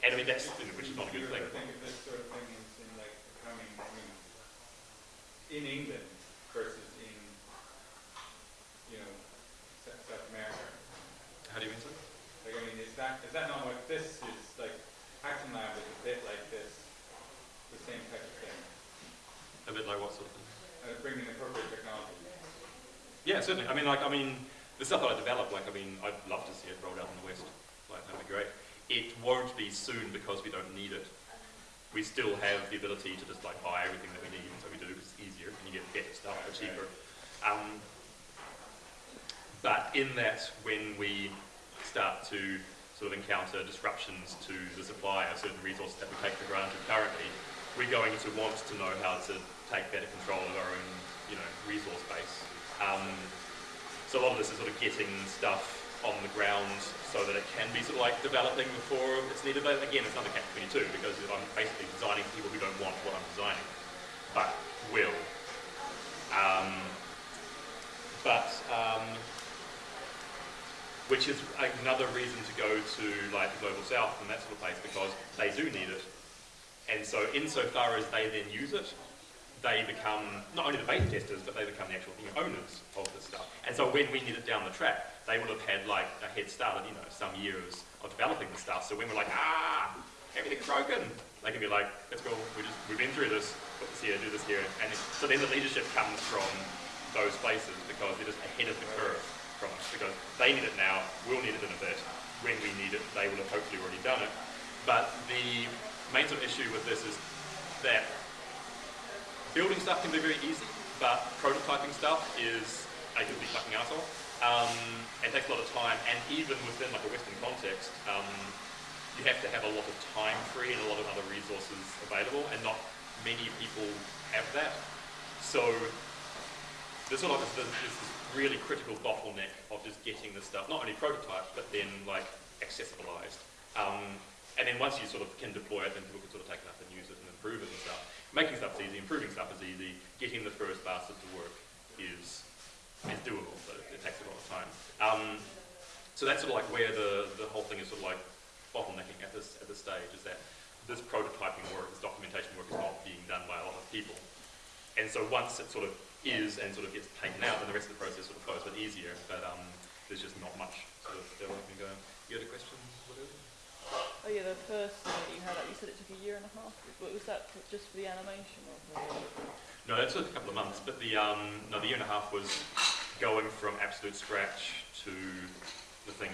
and I mean, that's, you know, which is not a good You thing. ever think of this sort of thing as in like becoming, I mean, in England, versus in, you know, South South America? How do you mean so? Like, I mean, is that, is that not what this is, like, Action Lab is a bit like this, the same type of thing, A bit like what sort of thing? uh, bringing appropriate technology? Yeah, certainly. I mean, like, I mean, the stuff that I develop, like, I mean, I'd love to see it rolled out in the West. Like, that'd be great. It won't be soon because we don't need it. We still have the ability to just, like, buy everything that we need, so we do because it's easier and you get better stuff for cheaper. Um, but in that, when we start to sort of encounter disruptions to the supply of certain resources that we take for granted currently, we're going to want to know how to take better control of our own, you know, resource base. Um, so a lot of this is sort of getting stuff on the ground so that it can be sort of like developing before it's needed. But again, it's another catch-22 because I'm basically designing for people who don't want what I'm designing, but will. Um, but um, which is another reason to go to like the global south and that sort of place because they do need it. And so insofar as they then use it, they become not only the beta testers, but they become the actual owners of the stuff. And so when we need it down the track, they will have had like a head start of, you know, some years of developing the stuff. So when we're like, ah, everything's broken, they can be like, let's go, we just, we've been through this, put this here, do this here. And so then the leadership comes from those places because they're just ahead of the curve from us because they need it now, we'll need it in a bit. When we need it, they will have hopefully already done it. But the main sort of issue with this is that building stuff can be very easy, but prototyping stuff is a complete fucking asshole. Um, it takes a lot of time, and even within like a Western context, um, you have to have a lot of time free and a lot of other resources available, and not many people have that. So there's sort of this, this, this really critical bottleneck of just getting this stuff not only prototyped, but then like accessibilized. Um, and then once you sort of can deploy it, then people can sort of take it up and use it and improve it and stuff. Making stuff is easy, improving stuff is easy, getting the first bastard to work is is doable, but it, it takes a lot of time. Um, so that's sort of like where the, the whole thing is sort of like bottlenecking at this at this stage is that this prototyping work, this documentation work is not being done by a lot of people. And so once it sort of is and sort of gets taken out, then the rest of the process sort of flows a bit easier. But um, there's just not much sort of development going. You had a question? Whatever? Oh yeah, the first thing that you had, you said it took a year and a half. Was that just for the animation or No, that took a couple of months, but the um, no, the year and a half was going from absolute scratch to the thing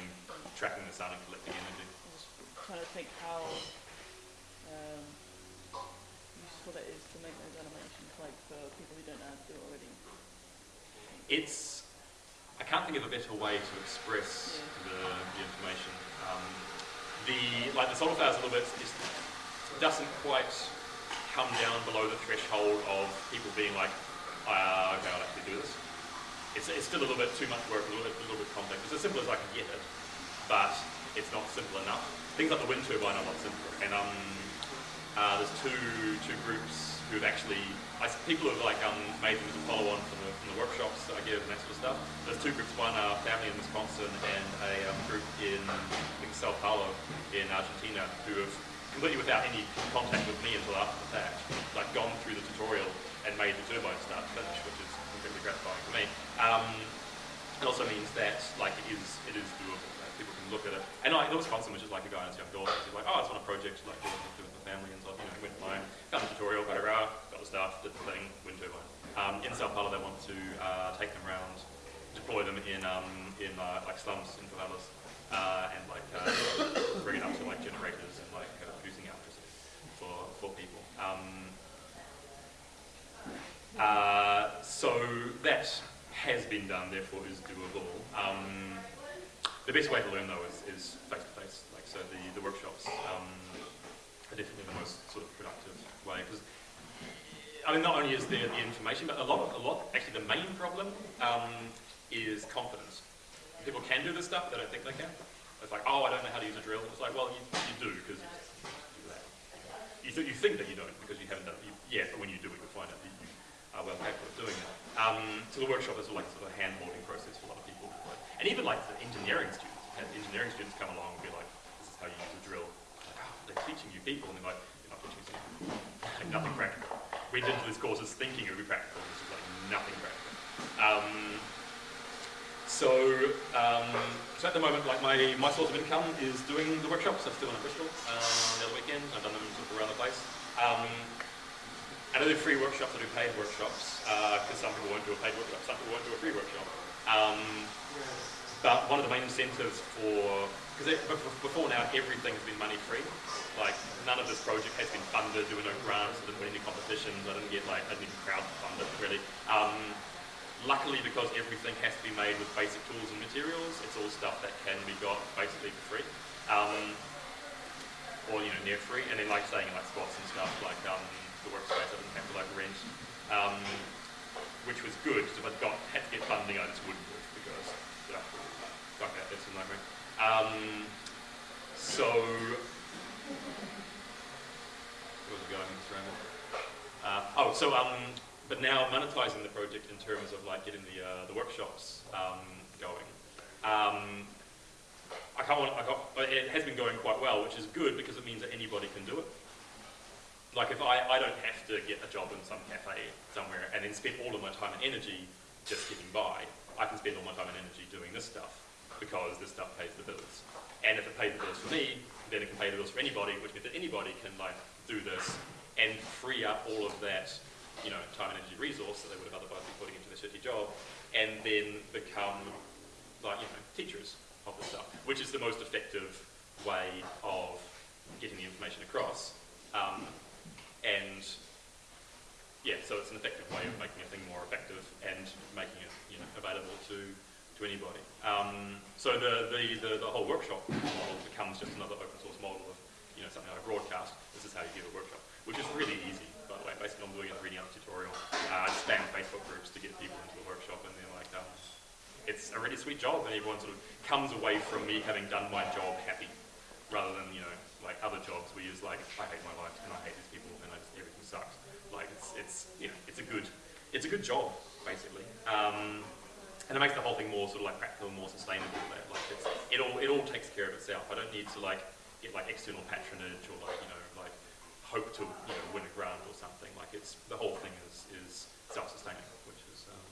tracking the sun and collecting energy. I was trying to think how um, useful it is to make those animations like for people who don't know how to do it already. It's I can't think of a better way to express the, the information. Um, the like the solar flowers a little bit just doesn't quite come down below the threshold of people being like, uh, okay, I'll actually do this. It's, it's still a little bit too much work, a little bit, a little bit complex. It's as simple as I can get it, but it's not simple enough. Things like the wind turbine are a lot simpler, and um, uh, there's two two groups who've actually, I, people who've like um, made them as a follow-on from the, from the workshops that I give and that sort of stuff. There's two groups, one a family in Wisconsin and a um, group in, I think, Sao Paulo in Argentina, who have completely without any contact with me until after the fact, like gone through the tutorial and made the turbine start to finish, which is incredibly gratifying for me. Um, it also means that like it is it is doable. People can look at it. And like the Wisconsin which is like a guy and his young daughter. He's like, oh, it's on a project like do with, the family and so you know went fine. Found the tutorial, got it out, got the stuff, did the thing, wind turbine. Um, in Sao Paulo, they want to uh, take them around, deploy them in um, in uh, like slums in favelas, uh, and like uh, bring it up to like generators and like uh, producing electricity for for people. Um, uh, so that has been done, therefore is doable. Um, the best way to learn though is, is face-to-face, like so the, the workshops um, are definitely the most sort of productive way because I mean not only is there the information but a lot of, a lot actually the main problem um, is confidence. People can do this stuff, they don't think they can. It's like, oh, I don't know how to use a drill. It's like, well, you, you do because you. You, th- you think that you don't because you haven't done it. You, yeah, but when you do it, you'll find out that you are well capable of doing it. Um, so the workshop is like sort of a hand-holding process for a lot of. And even like the engineering students, have engineering students come along and be like, this is how you use a drill. Like, oh, they're teaching you people, and they're like, you're not teaching. Like, nothing practical. went into these courses thinking it would be practical, this is like nothing practical. Um, so, um, so at the moment, like my, my source of income is doing the workshops. I'm still in Bristol uh, the other weekend. I've done them sort of around the place. Um, and I do free workshops, I do paid workshops, because some people won't do a paid workshop, some people won't do a free workshop. Um, but one of the main incentives for, because before now everything's been money free. Like none of this project has been funded, there were no grants, I didn't win any competitions, I didn't get like, I didn't even crowd fund it really. Um, luckily because everything has to be made with basic tools and materials, it's all stuff that can be got basically for free. Um, or you know, near free, and then like saying in like squats and stuff, like um, the workspace didn't have to like rent. Um, which was good, because if I'd got had to get funding I just wouldn't have because yeah, fuck that, that's a nightmare. Um, so where was I going this ramble? Uh, oh, so um, but now monetizing the project in terms of like getting the uh, the workshops um, going. Um, I can't want, I can't, it has been going quite well, which is good because it means that anybody can do it. Like if I, I don't have to get a job in some cafe somewhere and then spend all of my time and energy just getting by, I can spend all my time and energy doing this stuff because this stuff pays the bills. And if it pays the bills for me, then it can pay the bills for anybody, which means that anybody can like do this and free up all of that you know, time and energy resource that they would have otherwise been putting into their shitty job, and then become like, you know, teachers of the stuff, which is the most effective way of getting the information across. Um, and yeah, so it's an effective way of making a thing more effective and making it you know, available to, to anybody. Um, so the, the, the, the, whole workshop model becomes just another open source model of you know, something like a broadcast. This is how you give a workshop, which is really easy, by the way. Basically, I'm doing a reading out tutorial. Uh, spam Facebook groups to get people into the workshop, and they're like, um, it's a really sweet job, and everyone sort of comes away from me having done my job happy, rather than you know like other jobs where you're just like, I hate my life and I hate these people and I just everything sucks. Like it's it's you know it's a good it's a good job basically. Um, and it makes the whole thing more sort of like practical, and more sustainable. Like it's, it all it all takes care of itself. I don't need to like get like external patronage or like you know like hope to you know win a grant or something. Like it's the whole thing is is self-sustaining, which is um,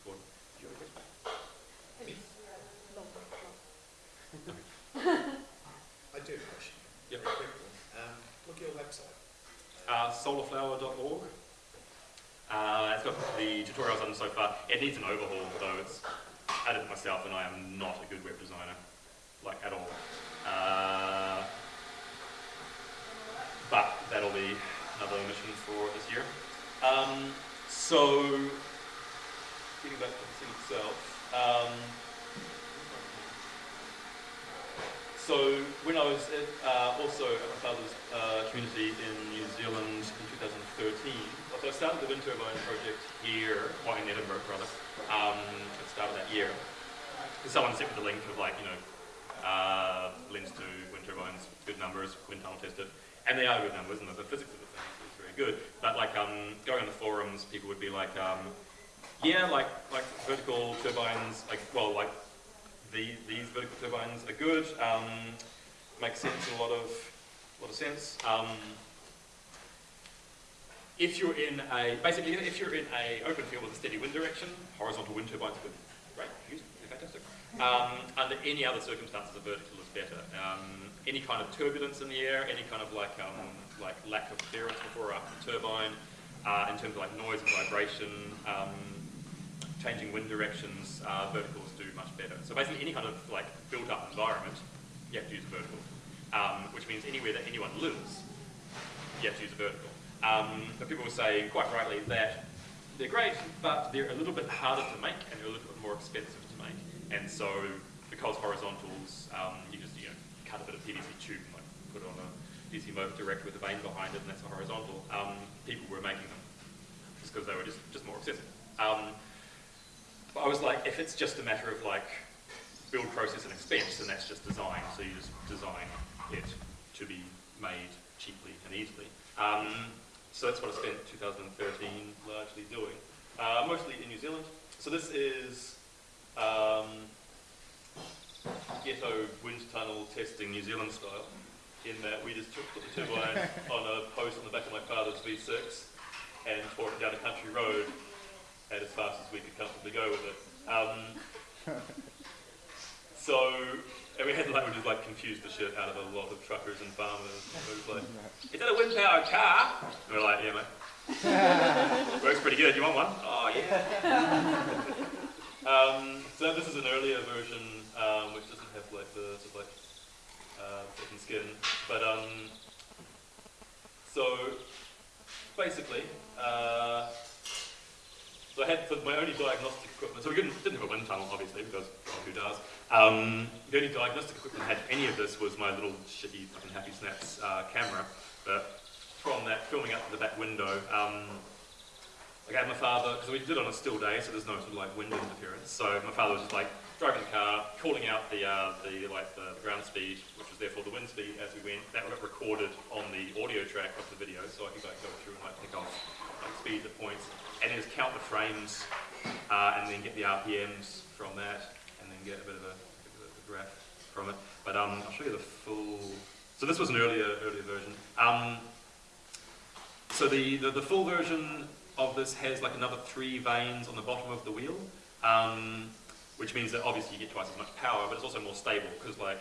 important. Do you have a question? I do have a question. Yep. Very quick one. Um, look at your website. Uh, solarflower.org. Uh, it's got the tutorials on so far. It needs an overhaul, though. It's I did it myself, and I am not a good web designer, like at all. Uh, but that'll be another mission for this year. Um, so, getting back to the thing itself. Um, so when I was at, uh, also at my father's uh, community in New Zealand in 2013, so I started the wind turbine project here, well in Edinburgh rather, um, at the start of that year. Someone sent me the link of like, you know, uh, links to wind turbines, good numbers, wind tunnel tested, and they are good numbers, and the physics of the thing is very good. But like um, going on the forums, people would be like, um, yeah, like like vertical turbines, like well, like the, these vertical turbines are good, um, make sense in a lot of, lot of sense. Um, if you're in a, basically if you're in a open field with a steady wind direction, horizontal wind turbines are good. Great, use fantastic. Um, under any other circumstances, a vertical is better. Um, any kind of turbulence in the air, any kind of like, um, like lack of clearance before or after the turbine, uh, in terms of like noise and vibration, um, changing wind directions, uh, verticals much better. So basically any kind of like built up environment, you have to use a vertical. Um, which means anywhere that anyone lives, you have to use a vertical. Um, but people say, quite rightly, that they're great, but they're a little bit harder to make and they're a little bit more expensive to make. And so because horizontals, um, you just you know, cut a bit of PVC tube, and like put on a DC motor direct with a vane behind it, and that's a horizontal. Um, people were making them just because they were just, just more accessible. But I was like, if it's just a matter of like build process and expense, then that's just design. So you just design it to be made cheaply and easily. Um, so that's what I spent 2013 largely doing, uh, mostly in New Zealand. So this is um, ghetto wind tunnel testing New Zealand style, in that we just took the turbine on a post on the back of my father's V6, and tore it down a country road as fast as we could comfortably go with it. Um, so, and we had like, we just like confused the shit out of a lot of truckers and farmers. It was like, is that a wind powered car? And we're like, yeah, mate. Works pretty good. You want one? Oh, yeah. um, so this is an earlier version, um, which doesn't have like the sort of like uh, second skin. But um, so basically, uh, so I had my only diagnostic equipment. So we didn't, didn't have a wind tunnel, obviously, because who does? Um, the only diagnostic equipment I had any of this was my little shitty fucking Happy Snaps uh, camera. But from that, filming out the back window, um, I had my father, because we did it on a still day, so there's no sort of like wind interference. So my father was just like driving the car, calling out the uh, the like the, the ground speed, which was therefore the wind speed as we went. That got recorded on the audio track of the video, so I could like go through and like pick off like speeds at points, and then just count the frames, uh, and then get the RPMs from that, and then get a bit of a, a, a graph from it. But um, I'll show you the full. So this was an earlier earlier version. Um, so the, the, the full version of this has like another three vanes on the bottom of the wheel, um, which means that obviously you get twice as much power, but it's also more stable because like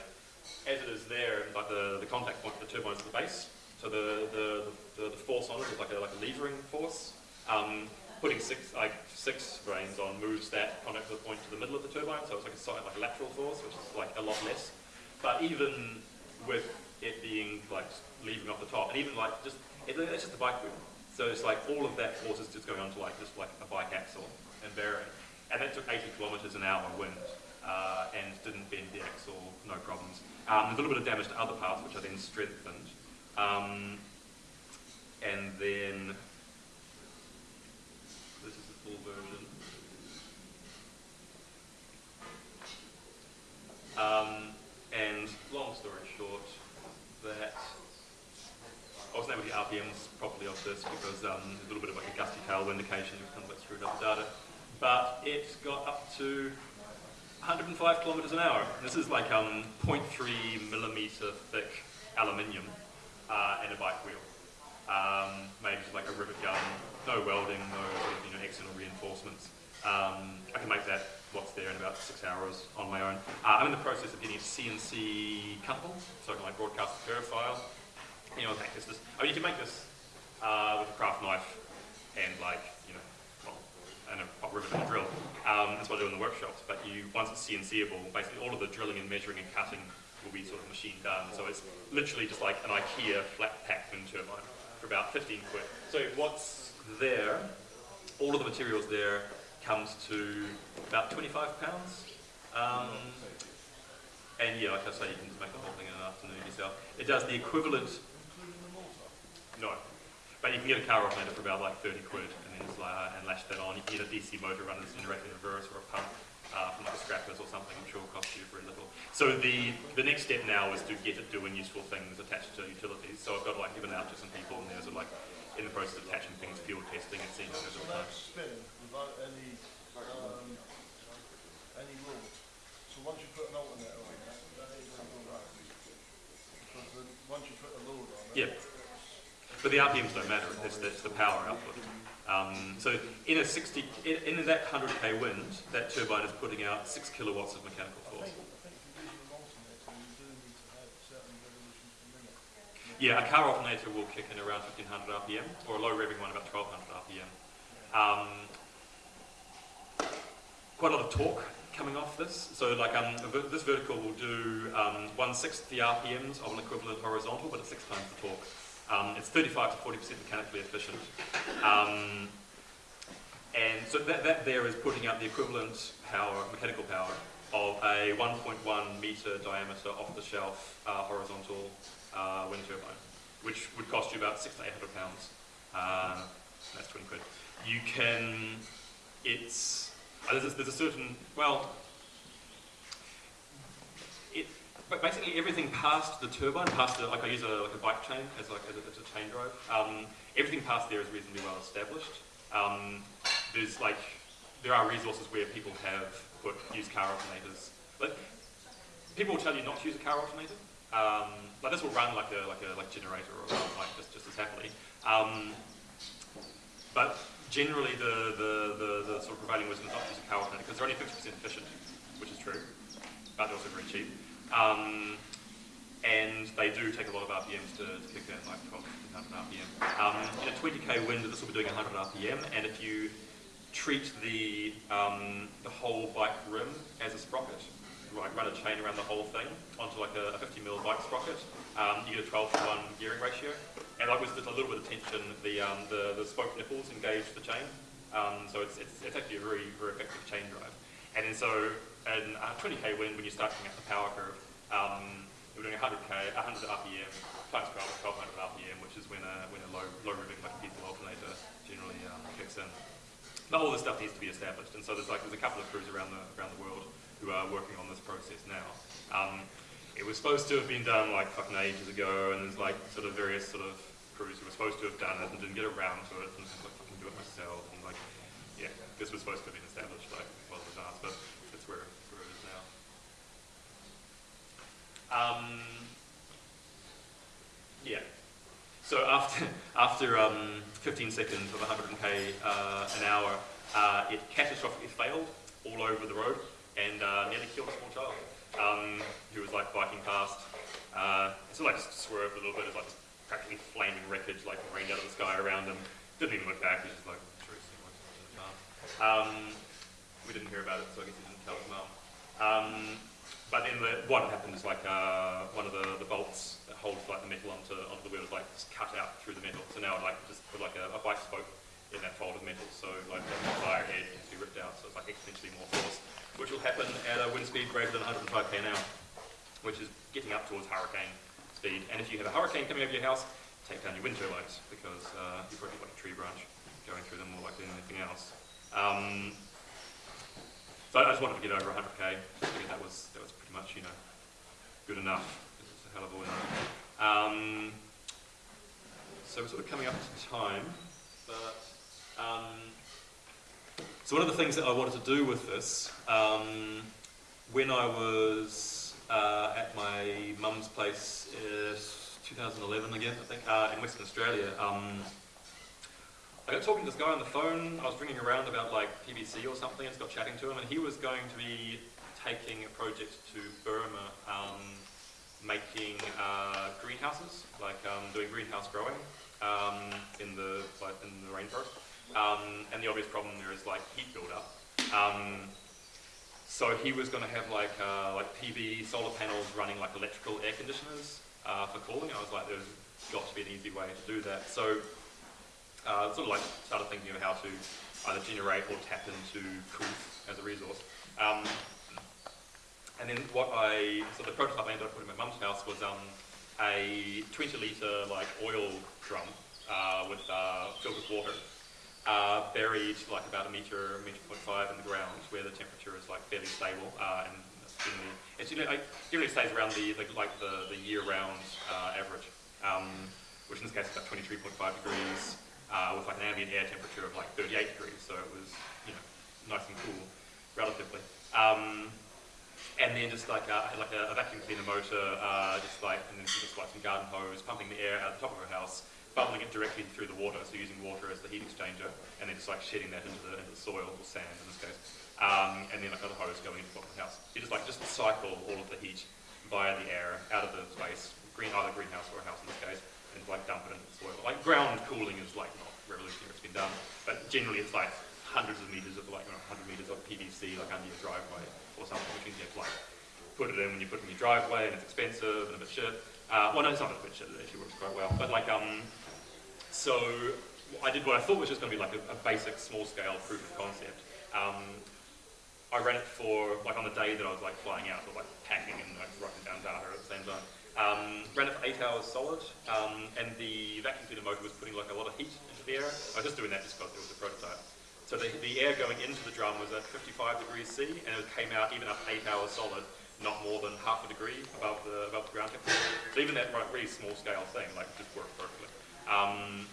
as it is there, like the, the contact point for the turbine is at the base, so the, the, the, the force on it is like a, like a levering force. Um, putting six like six vanes on moves that contact point to the middle of the turbine, so it's like a side, like a lateral force, which is like a lot less. But even with it being like leaving off the top, and even like just it, it's just a bike wheel. So it's like all of that force is just going onto like just like a bike axle and bearing. And that took 80 kilometers an hour wind uh, and didn't bend the axle, no problems. Um, there's a little bit of damage to other parts which I then strengthened. Um, and then this is the full version. Um, and long story short, that I wasn't able to get RPMs properly off this because um, a little bit of like a gusty tail indication, which kind of like screwed up the data. But it got up to 105 kilometers an hour. This is like um, 0.3 millimeter thick aluminium uh, and a bike wheel. Um, made with like a rivet gun, no welding, no you know, external reinforcements. Um, I can make that what's there in about six hours on my own. Uh, I'm in the process of getting a CNC cuttable, so I can like broadcast the curve file. You know, make this, this, mean, you can make this uh, with a craft knife and like, you know, and a rivet and a drill. Um, that's what I do in the workshops. But you, once it's CNCable, basically all of the drilling and measuring and cutting will be sort of machine done. So it's literally just like an IKEA flat pack wind turbine for about 15 quid. So what's there, all of the materials there comes to about 25 pounds. Um, and yeah, like I say, you can just make the whole thing in an afternoon yourself. It does the equivalent, no, but you can get a car alternator for about like 30 quid and then just like, uh, and lash that on. You can get a DC motor running this generator reverse or a pump uh, from like a scrappers or something, I'm sure will cost you very little. So the, the next step now is to get it doing useful things attached to utilities. So I've got like given out to some people and there's like in the process of attaching things, field testing and seeing how it spinning without any, um, any load. So once you put an alternator on it, that ain't gonna go right. Because then, once you put a load on it. Yeah. But the RPMs don't matter, it's, it's the power output. Um, so in a 60, in, in that 100k wind, that turbine is putting out 6 kilowatts of mechanical force. Yeah, a car alternator will kick in around 1500 RPM, or a low revving one about 1200 RPM. Um, quite a lot of torque coming off this. So like um, this vertical will do um, one sixth the RPMs of an equivalent horizontal, but it's six times the torque. Um, it's 35 to 40% mechanically efficient. Um, and so that, that there is putting out the equivalent power, mechanical power, of a 1.1 meter diameter off-the-shelf uh, horizontal uh, wind turbine, which would cost you about six to 800 pounds. Um, that's 20 quid. You can, it's, uh, there's, a, there's a certain, well, it, but basically everything past the turbine, past the, like I use a, like a bike chain as like as a, as a chain drive, um, everything past there is reasonably well established. Um, there's like, there are resources where people have put, used car alternators. But people will tell you not to use a car alternator. Um, like this will run like a like a like generator or like just just as happily. Um, but generally the, the, the, the sort of prevailing wisdom is not to use a car alternator because they're only 50% efficient, which is true, but they're also very cheap. Um, and they do take a lot of RPMs to, to kick in, like 12, 1500 RPM. Um, in a 20k wind, this will be doing 100 RPM, and if you treat the, um, the whole bike rim as a sprocket, like run a chain around the whole thing onto like a, a 50 mil bike sprocket, um, you get a 12 to 1 gearing ratio. And like with just a little bit of tension, the, um, the, the spoke nipples engage the chain. Um, so it's, it's, it's actually a very, very effective chain drive. And then so in a 20k wind, when you start coming up the power curve, um, we're doing 100k, 100 RPM, times 12, 1200 RPM, which is when a, when a low, low moving like diesel alternator generally um, kicks in. But all this stuff needs to be established, and so there's like there's a couple of crews around the around the world who are working on this process now. Um, it was supposed to have been done like fucking ages ago, and there's like sort of various sort of crews who were supposed to have done it and didn't get around to it, and like fucking do it myself, and like yeah, this was supposed to have been established like well in advance, but that's where, that's where it is now. Um, yeah. So after after um, 15 seconds of 100k uh, an hour, uh, it catastrophically failed all over the road and uh, nearly killed a small child um, who was like biking past. Uh, so like just swerved a little bit, it's like practically flaming wreckage like rained out of the sky around him. Didn't even look back, he was just like. Um, we didn't hear about it, so I guess he didn't tell his mum. But then the, what happened is like uh, one of the, the bolts that holds like the metal onto, onto the wheel is like just cut out through the metal. So now I like just put like a, a bike spoke in that fold of metal. So like the tire head to be ripped out. So it's like exponentially more force, which will happen at a wind speed greater than 105 k an hour, which is getting up towards hurricane speed. And if you have a hurricane coming over your house, take down your wind turbines because uh, you've probably like a tree branch going through them more likely than anything else. Um, so I just wanted to get over 100k. Just figured that was that was much you know good enough. It's a hell of a win. Um, so we're sort of coming up to time, but um, so one of the things that I wanted to do with this um, when I was uh, at my mum's place, uh, 2011 again, I think, uh, in Western Australia. Um, I got talking to this guy on the phone. I was ringing around about like PVC or something, and got chatting to him, and he was going to be taking a project to Burma, um, making uh, greenhouses, like um, doing greenhouse growing um, in the like in the rainforest. Um, and the obvious problem there is like heat buildup. Um, so he was going to have like uh, like PV solar panels running like electrical air conditioners uh, for cooling. I was like, there's got to be an easy way to do that. So uh, sort of like started thinking of how to either generate or tap into coof as a resource. Um, and then what I, so the prototype I ended up putting in my mum's house was um, a 20 litre like oil drum uh, with uh, filled with water, uh, buried like about a metre, metre point five in the ground where the temperature is like fairly stable uh, and it's generally, it's generally, like, generally stays around the, the like the, the year-round uh, average, um, which in this case is about 23.5 degrees uh, with like an ambient air temperature of like 38 degrees, so it was you know nice and cool relatively. Um, and then just like had like a, a vacuum cleaner motor, uh, just like and then just like some garden hose, pumping the air out of the top of her house, bubbling it directly through the water, so using water as the heat exchanger, and then just like shedding that into the, into the soil or sand in this case, um, and then like another hose going into the bottom of the house. You just like just cycle all of the heat via the air out of the space, green either greenhouse or a house in this case, and like dump it into the soil. Like ground cooling is like not revolutionary, it's been done, but generally it's like hundreds of meters of like you know, 100 meters of PVC like under your driveway or something, which you can get like put it in when you put it in your driveway and it's expensive and a bit shit. Uh, well, no, it's not a bit shit, it actually works quite well. But like, um, so I did what I thought was just going to be like a, a basic small scale proof of concept. Um, I ran it for, like on the day that I was like flying out, or like packing and like writing down data at the same time. Um, ran it for eight hours solid, um, and the vacuum cleaner motor was putting like a lot of heat into the air. I was just doing that just because it was a prototype. So the, the air going into the drum was at 55 degrees C, and it came out even after eight hours solid, not more than half a degree above the above the ground temperature. So even that really small scale thing, like just worked perfectly. Um,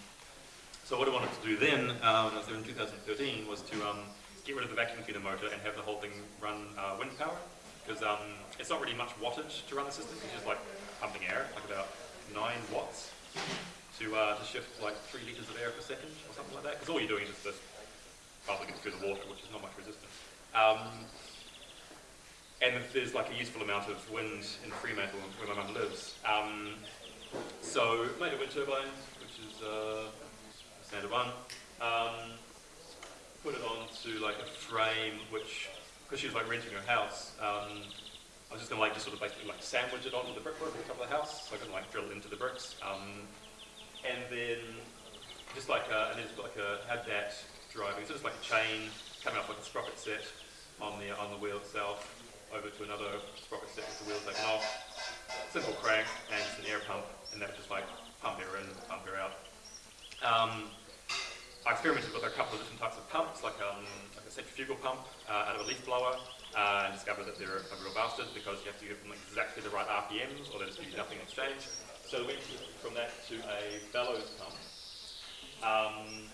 so what I wanted to do then, um, was there in 2013, was to um, get rid of the vacuum cleaner motor and have the whole thing run uh, wind power, because um, it's not really much wattage to run the system. It's just like pumping air, like about nine watts to, uh, to shift like three litres of air per second or something like that. Because all you're doing is just through the water, which is not much resistance. Um, and there's like a useful amount of wind in Fremantle where my mum lives. Um, so made a wind turbine, which is uh, a standard one. Um, put it onto like a frame, which because she was like renting her house. Um, I was just gonna like just sort of basically like sandwich it onto the brickwork on top of the house, so I couldn't like drill into the bricks. Um, and then just like uh, and then like a had that driving, so just like a chain coming up like a sprocket set on the on the wheel itself, over to another sprocket set with the wheel taken off. Simple crank and just an air pump, and that would just like pump air in, pump air out. Um, I experimented with a couple of different types of pumps, like, um, like a centrifugal pump uh, out of a leaf blower, uh, and discovered that they're a real bastard because you have to give them exactly the right RPMs or they just give you nothing in exchange. So we went from that to a bellows pump. Um,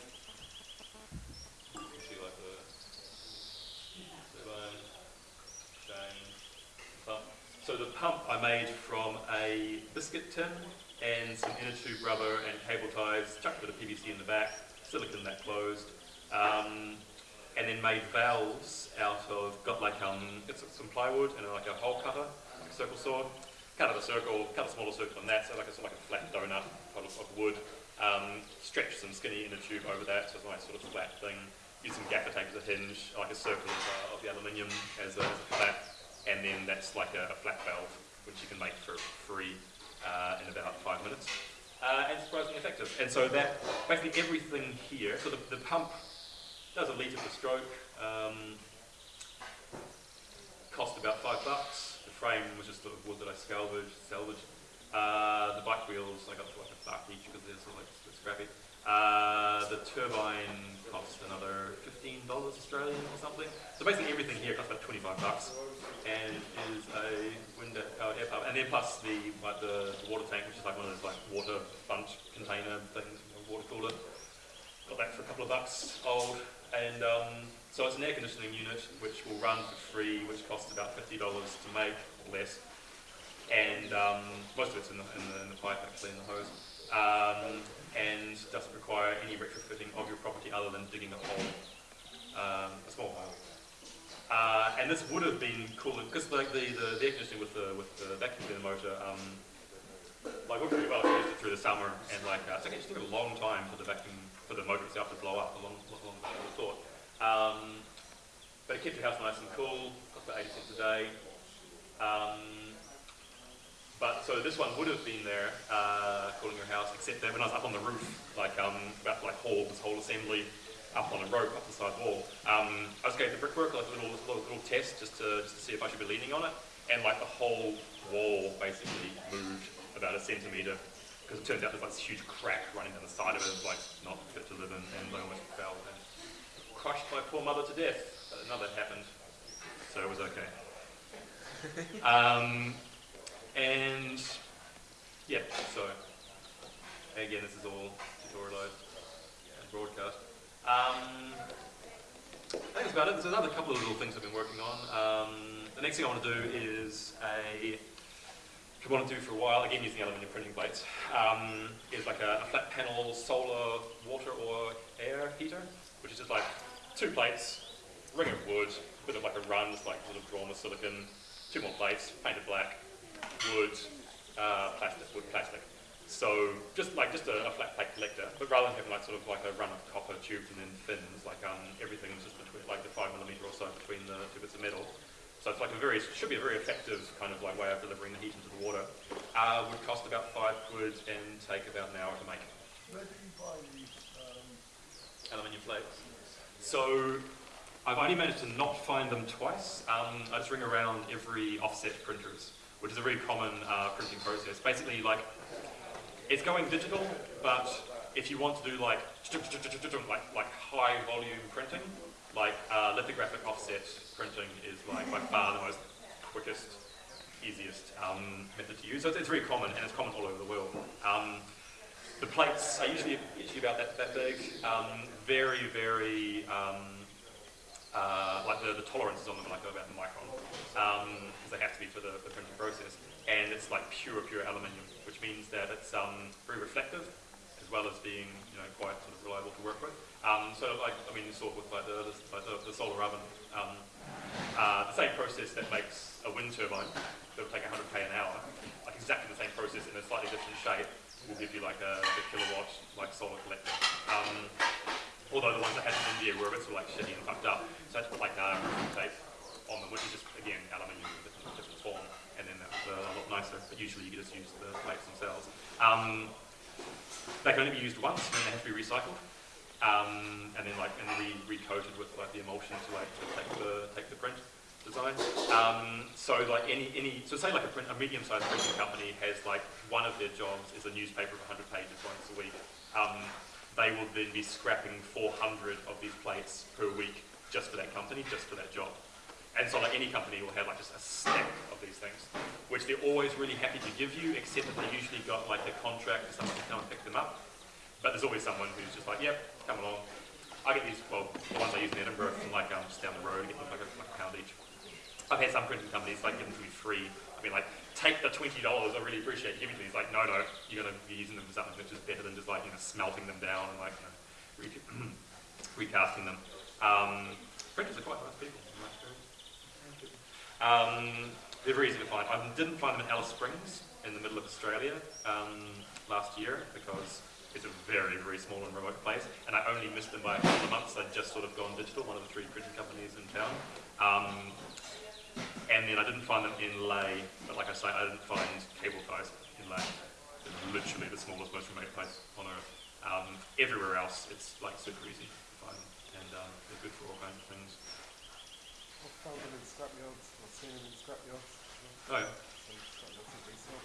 So the pump I made from a biscuit tin and some inner tube rubber and cable ties, chucked a bit of PVC in the back, silicon that closed, um, and then made valves out of, got like um, it's some plywood and like a hole cutter, like a circle saw, cut out a circle, cut a smaller circle on that, so like a, sort of like a flat donut of, of wood, um, stretch some skinny inner tube over that, so it's a nice sort of flat thing, use some gaffer tape as a hinge, like a circle of, uh, of the aluminium as a, as a and then that's like a, a flat valve, which you can make for free uh, in about five minutes. Uh, and surprisingly effective. And so that, basically everything here, so the, the pump does a litre per stroke, um, cost about five bucks. The frame was just of wood that I salvaged. salvaged. Uh, the bike wheels I got for like a buck each because they're sort of like scrappy. Uh, the turbine costs another $15 Australian or something. So basically everything here costs about 25 bucks and is a wind powered air pump. And then plus the, like the, the water tank, which is like one of those like water sponge container things, water cooler. Got that for a couple of bucks old. And um, so it's an air conditioning unit which will run for free, which costs about $50 to make, or less. And um, most of it's in the, in the, in the pipe actually, in the hose. Um, and doesn't require any retrofitting of your property other than digging a hole, um, a small hole. Uh, and this would have been cool because like the, the, the air conditioning with the with the vacuum cleaner motor, um, like worked pretty well. It through the summer, and like uh, it's actually took a long time for the vacuum for the motor itself to blow up, a long, longer than I thought. Um, but it kept your house nice and cool. Cost about 80 cents a day. Um, but so this one would have been there, uh, cooling your house, except that when I was up on the roof, like um, about like haul this whole assembly up on a rope up the side wall, um, I was going to brickwork, like a little, little, little test just to, just to see if I should be leaning on it, and like the whole wall basically moved about a centimetre because it turns out there's like this huge crack running down the side of it, it's like not fit to live in, and I almost fell and crushed my poor mother to death. But that happened, so it was okay. um, and yeah, so again, this is all tutorialized and broadcast. Um, that's about it. There's another couple of little things I've been working on. Um, the next thing I want to do is a, I want to do for a while, again using aluminium printing plates, um, is like a, a flat panel solar water or air heater, which is just like two plates, ring of wood, bit of like a run, it's like sort of drawn with silicon, two more plates, painted black, wood, uh, plastic, wood, plastic. So just like just a, a, flat plate collector, but rather than having like sort of like a run of copper tubes and then fins, like um, everything's just between like the five millimeter or so between the two bits of metal. So it's like a very should be a very effective kind of like way of delivering the heat into the water. Uh, would cost about five quid and take about an hour to make. Where do you buy these? Um, aluminium plates. So I've only managed to not find them twice. Um, I just ring around every offset printers, which is a very common uh, printing process. Basically, like it's going digital, but if you want to do like like like high volume printing, like uh, lithographic offset printing is like by far the most quickest, easiest um, method to use. So it's, it's, very common and it's common all over the world. Um, the plates are usually usually about that that big. Um, very very um, uh, like the, the tolerances on them are like about the micron because they have to be for the, the printing process. And it's like pure pure aluminium which means that it's um, very reflective, as well as being you know quite sort of reliable to work with. Um, so like I mean, you saw with like the, the, the, solar oven, um, uh, the same process that makes a wind turbine that will take 100k an hour, like exactly the same process in a slightly different shape, will give you like a, a kilowatt like solar collector. Um, although the ones I had in India were a bit sort of like shitty and fucked up, so I had to put like um, tape on them, which is just again aluminium in a different, different form, and then that was uh, a lot nicer. But usually you just use the plates themselves. Um, they can only be used once, and then they have to be recycled. Um, and then like and re recoated with like the emulsion to like to take the take the print design. Um, so like any any so say like a, print, a medium-sized printing company has like one of their jobs is a newspaper of 100 pages once a week. Um, they will then be scrapping 400 of these plates per week just for that company, just for that job. And so like any company will have like just a stack of these things, which they're always really happy to give you, except that they usually got like a contract for someone to come and pick them up. But there's always someone who's just like, yep, come along. I get these, well, the ones I use in Edinburgh from like um, just down the road, get them like a, like a pound each. I've had some printing companies like give them to me free. I mean like, take the $20, I really appreciate giving to me. Like, no, no, you're going to be using them for something which is better than just like, you know, smelting them down and like, you know, re recasting them. Um, printers are quite nice people. Um, they're very easy to find. I didn't find them in Alice Springs in the middle of Australia um, last year because it's a very, very small and remote place, and I only missed them by a couple of months. I'd just sort of gone digital, one of the three printing companies in town. Um, and then I didn't find them in Leh, but like I say, I didn't find cable ties in Leh. It's literally the smallest, most remote place on earth. Um, everywhere else, it's like super easy to find them, and um, they're good for all kinds of things. I've found them in scrapyards, I've seen them in scrapyards. Oh, yeah. So scrapyards are.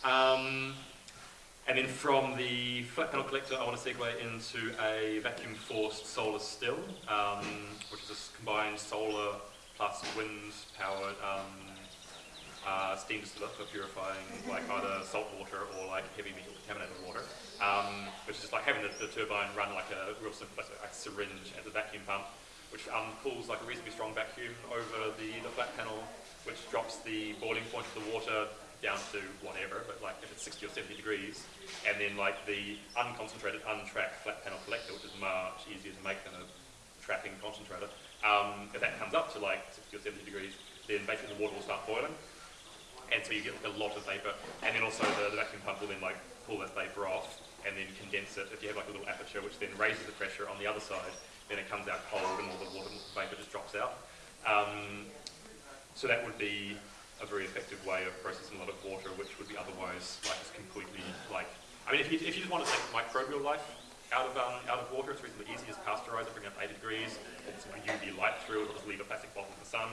Um, and then from the flat panel collector, I want to segue into a vacuum forced solar still, um, which is a combined solar plus wind powered um, uh, steam distiller for purifying like either salt water or like heavy metal contaminated water, um, which is just like having the, the, turbine run like a real simple like a syringe as a vacuum pump, which um, pulls like a reasonably strong vacuum over the, the flat panel, which drops the boiling point of the water down to whatever, but like if it's 60 or 70 degrees, and then like the unconcentrated, untracked flat panel collector, which is much easier to make than a tracking concentrator, um, if that comes up to like 60 or 70 degrees, then basically the water will start boiling, and so you get like a lot of vapor, and then also the, the vacuum pump will then like pull that vapor off, and then condense it. If you have like a little aperture, which then raises the pressure on the other side, then it comes out cold, and all the water vapor just drops out. Um, so that would be a very effective way of processing a lot of water, which would be otherwise like just completely like. I mean, if you, if you just want to take microbial life out of um, out of water, it's reasonably easy. Just pasteurize it, bring it up 80 degrees, it's UV light through it, or just leave a plastic bottle in the sun.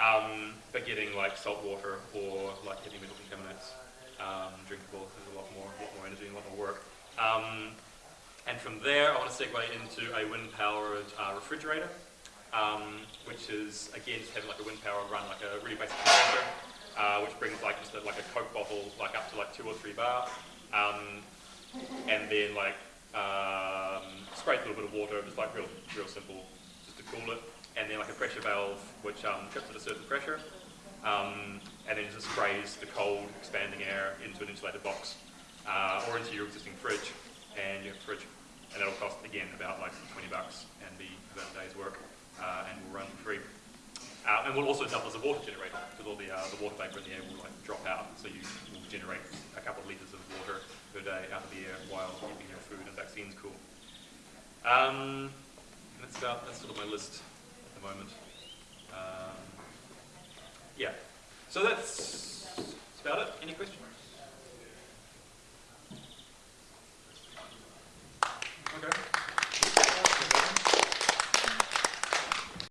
Um, but getting like salt water or like heavy metal contaminants um, drinkable is a lot more, a lot more energy and a lot more work. Um, and from there, I want to segue into a wind-powered uh, refrigerator um, which is again just having like a wind power run like a really basic compressor, uh, which brings like just a, like a Coke bottle like up to like two or three bar, um, and then like um, spray a little bit of water, just like real real simple, just to cool it, and then like a pressure valve which um, trips at a certain pressure, um, and then just sprays the cold expanding air into an insulated box uh, or into your existing fridge, and you have a fridge, and that'll cost again about like 20 bucks and be about a day's work uh, and will run free. Uh, and will also double as a water generator because all the, uh, the water vapor in the air will like drop out, so you will generate a couple of litres of water per day out of the air while keeping your food and vaccines cool. Um, that's about that's sort of my list at the moment. Um, yeah, so that's, that's about it. Any questions? Okay.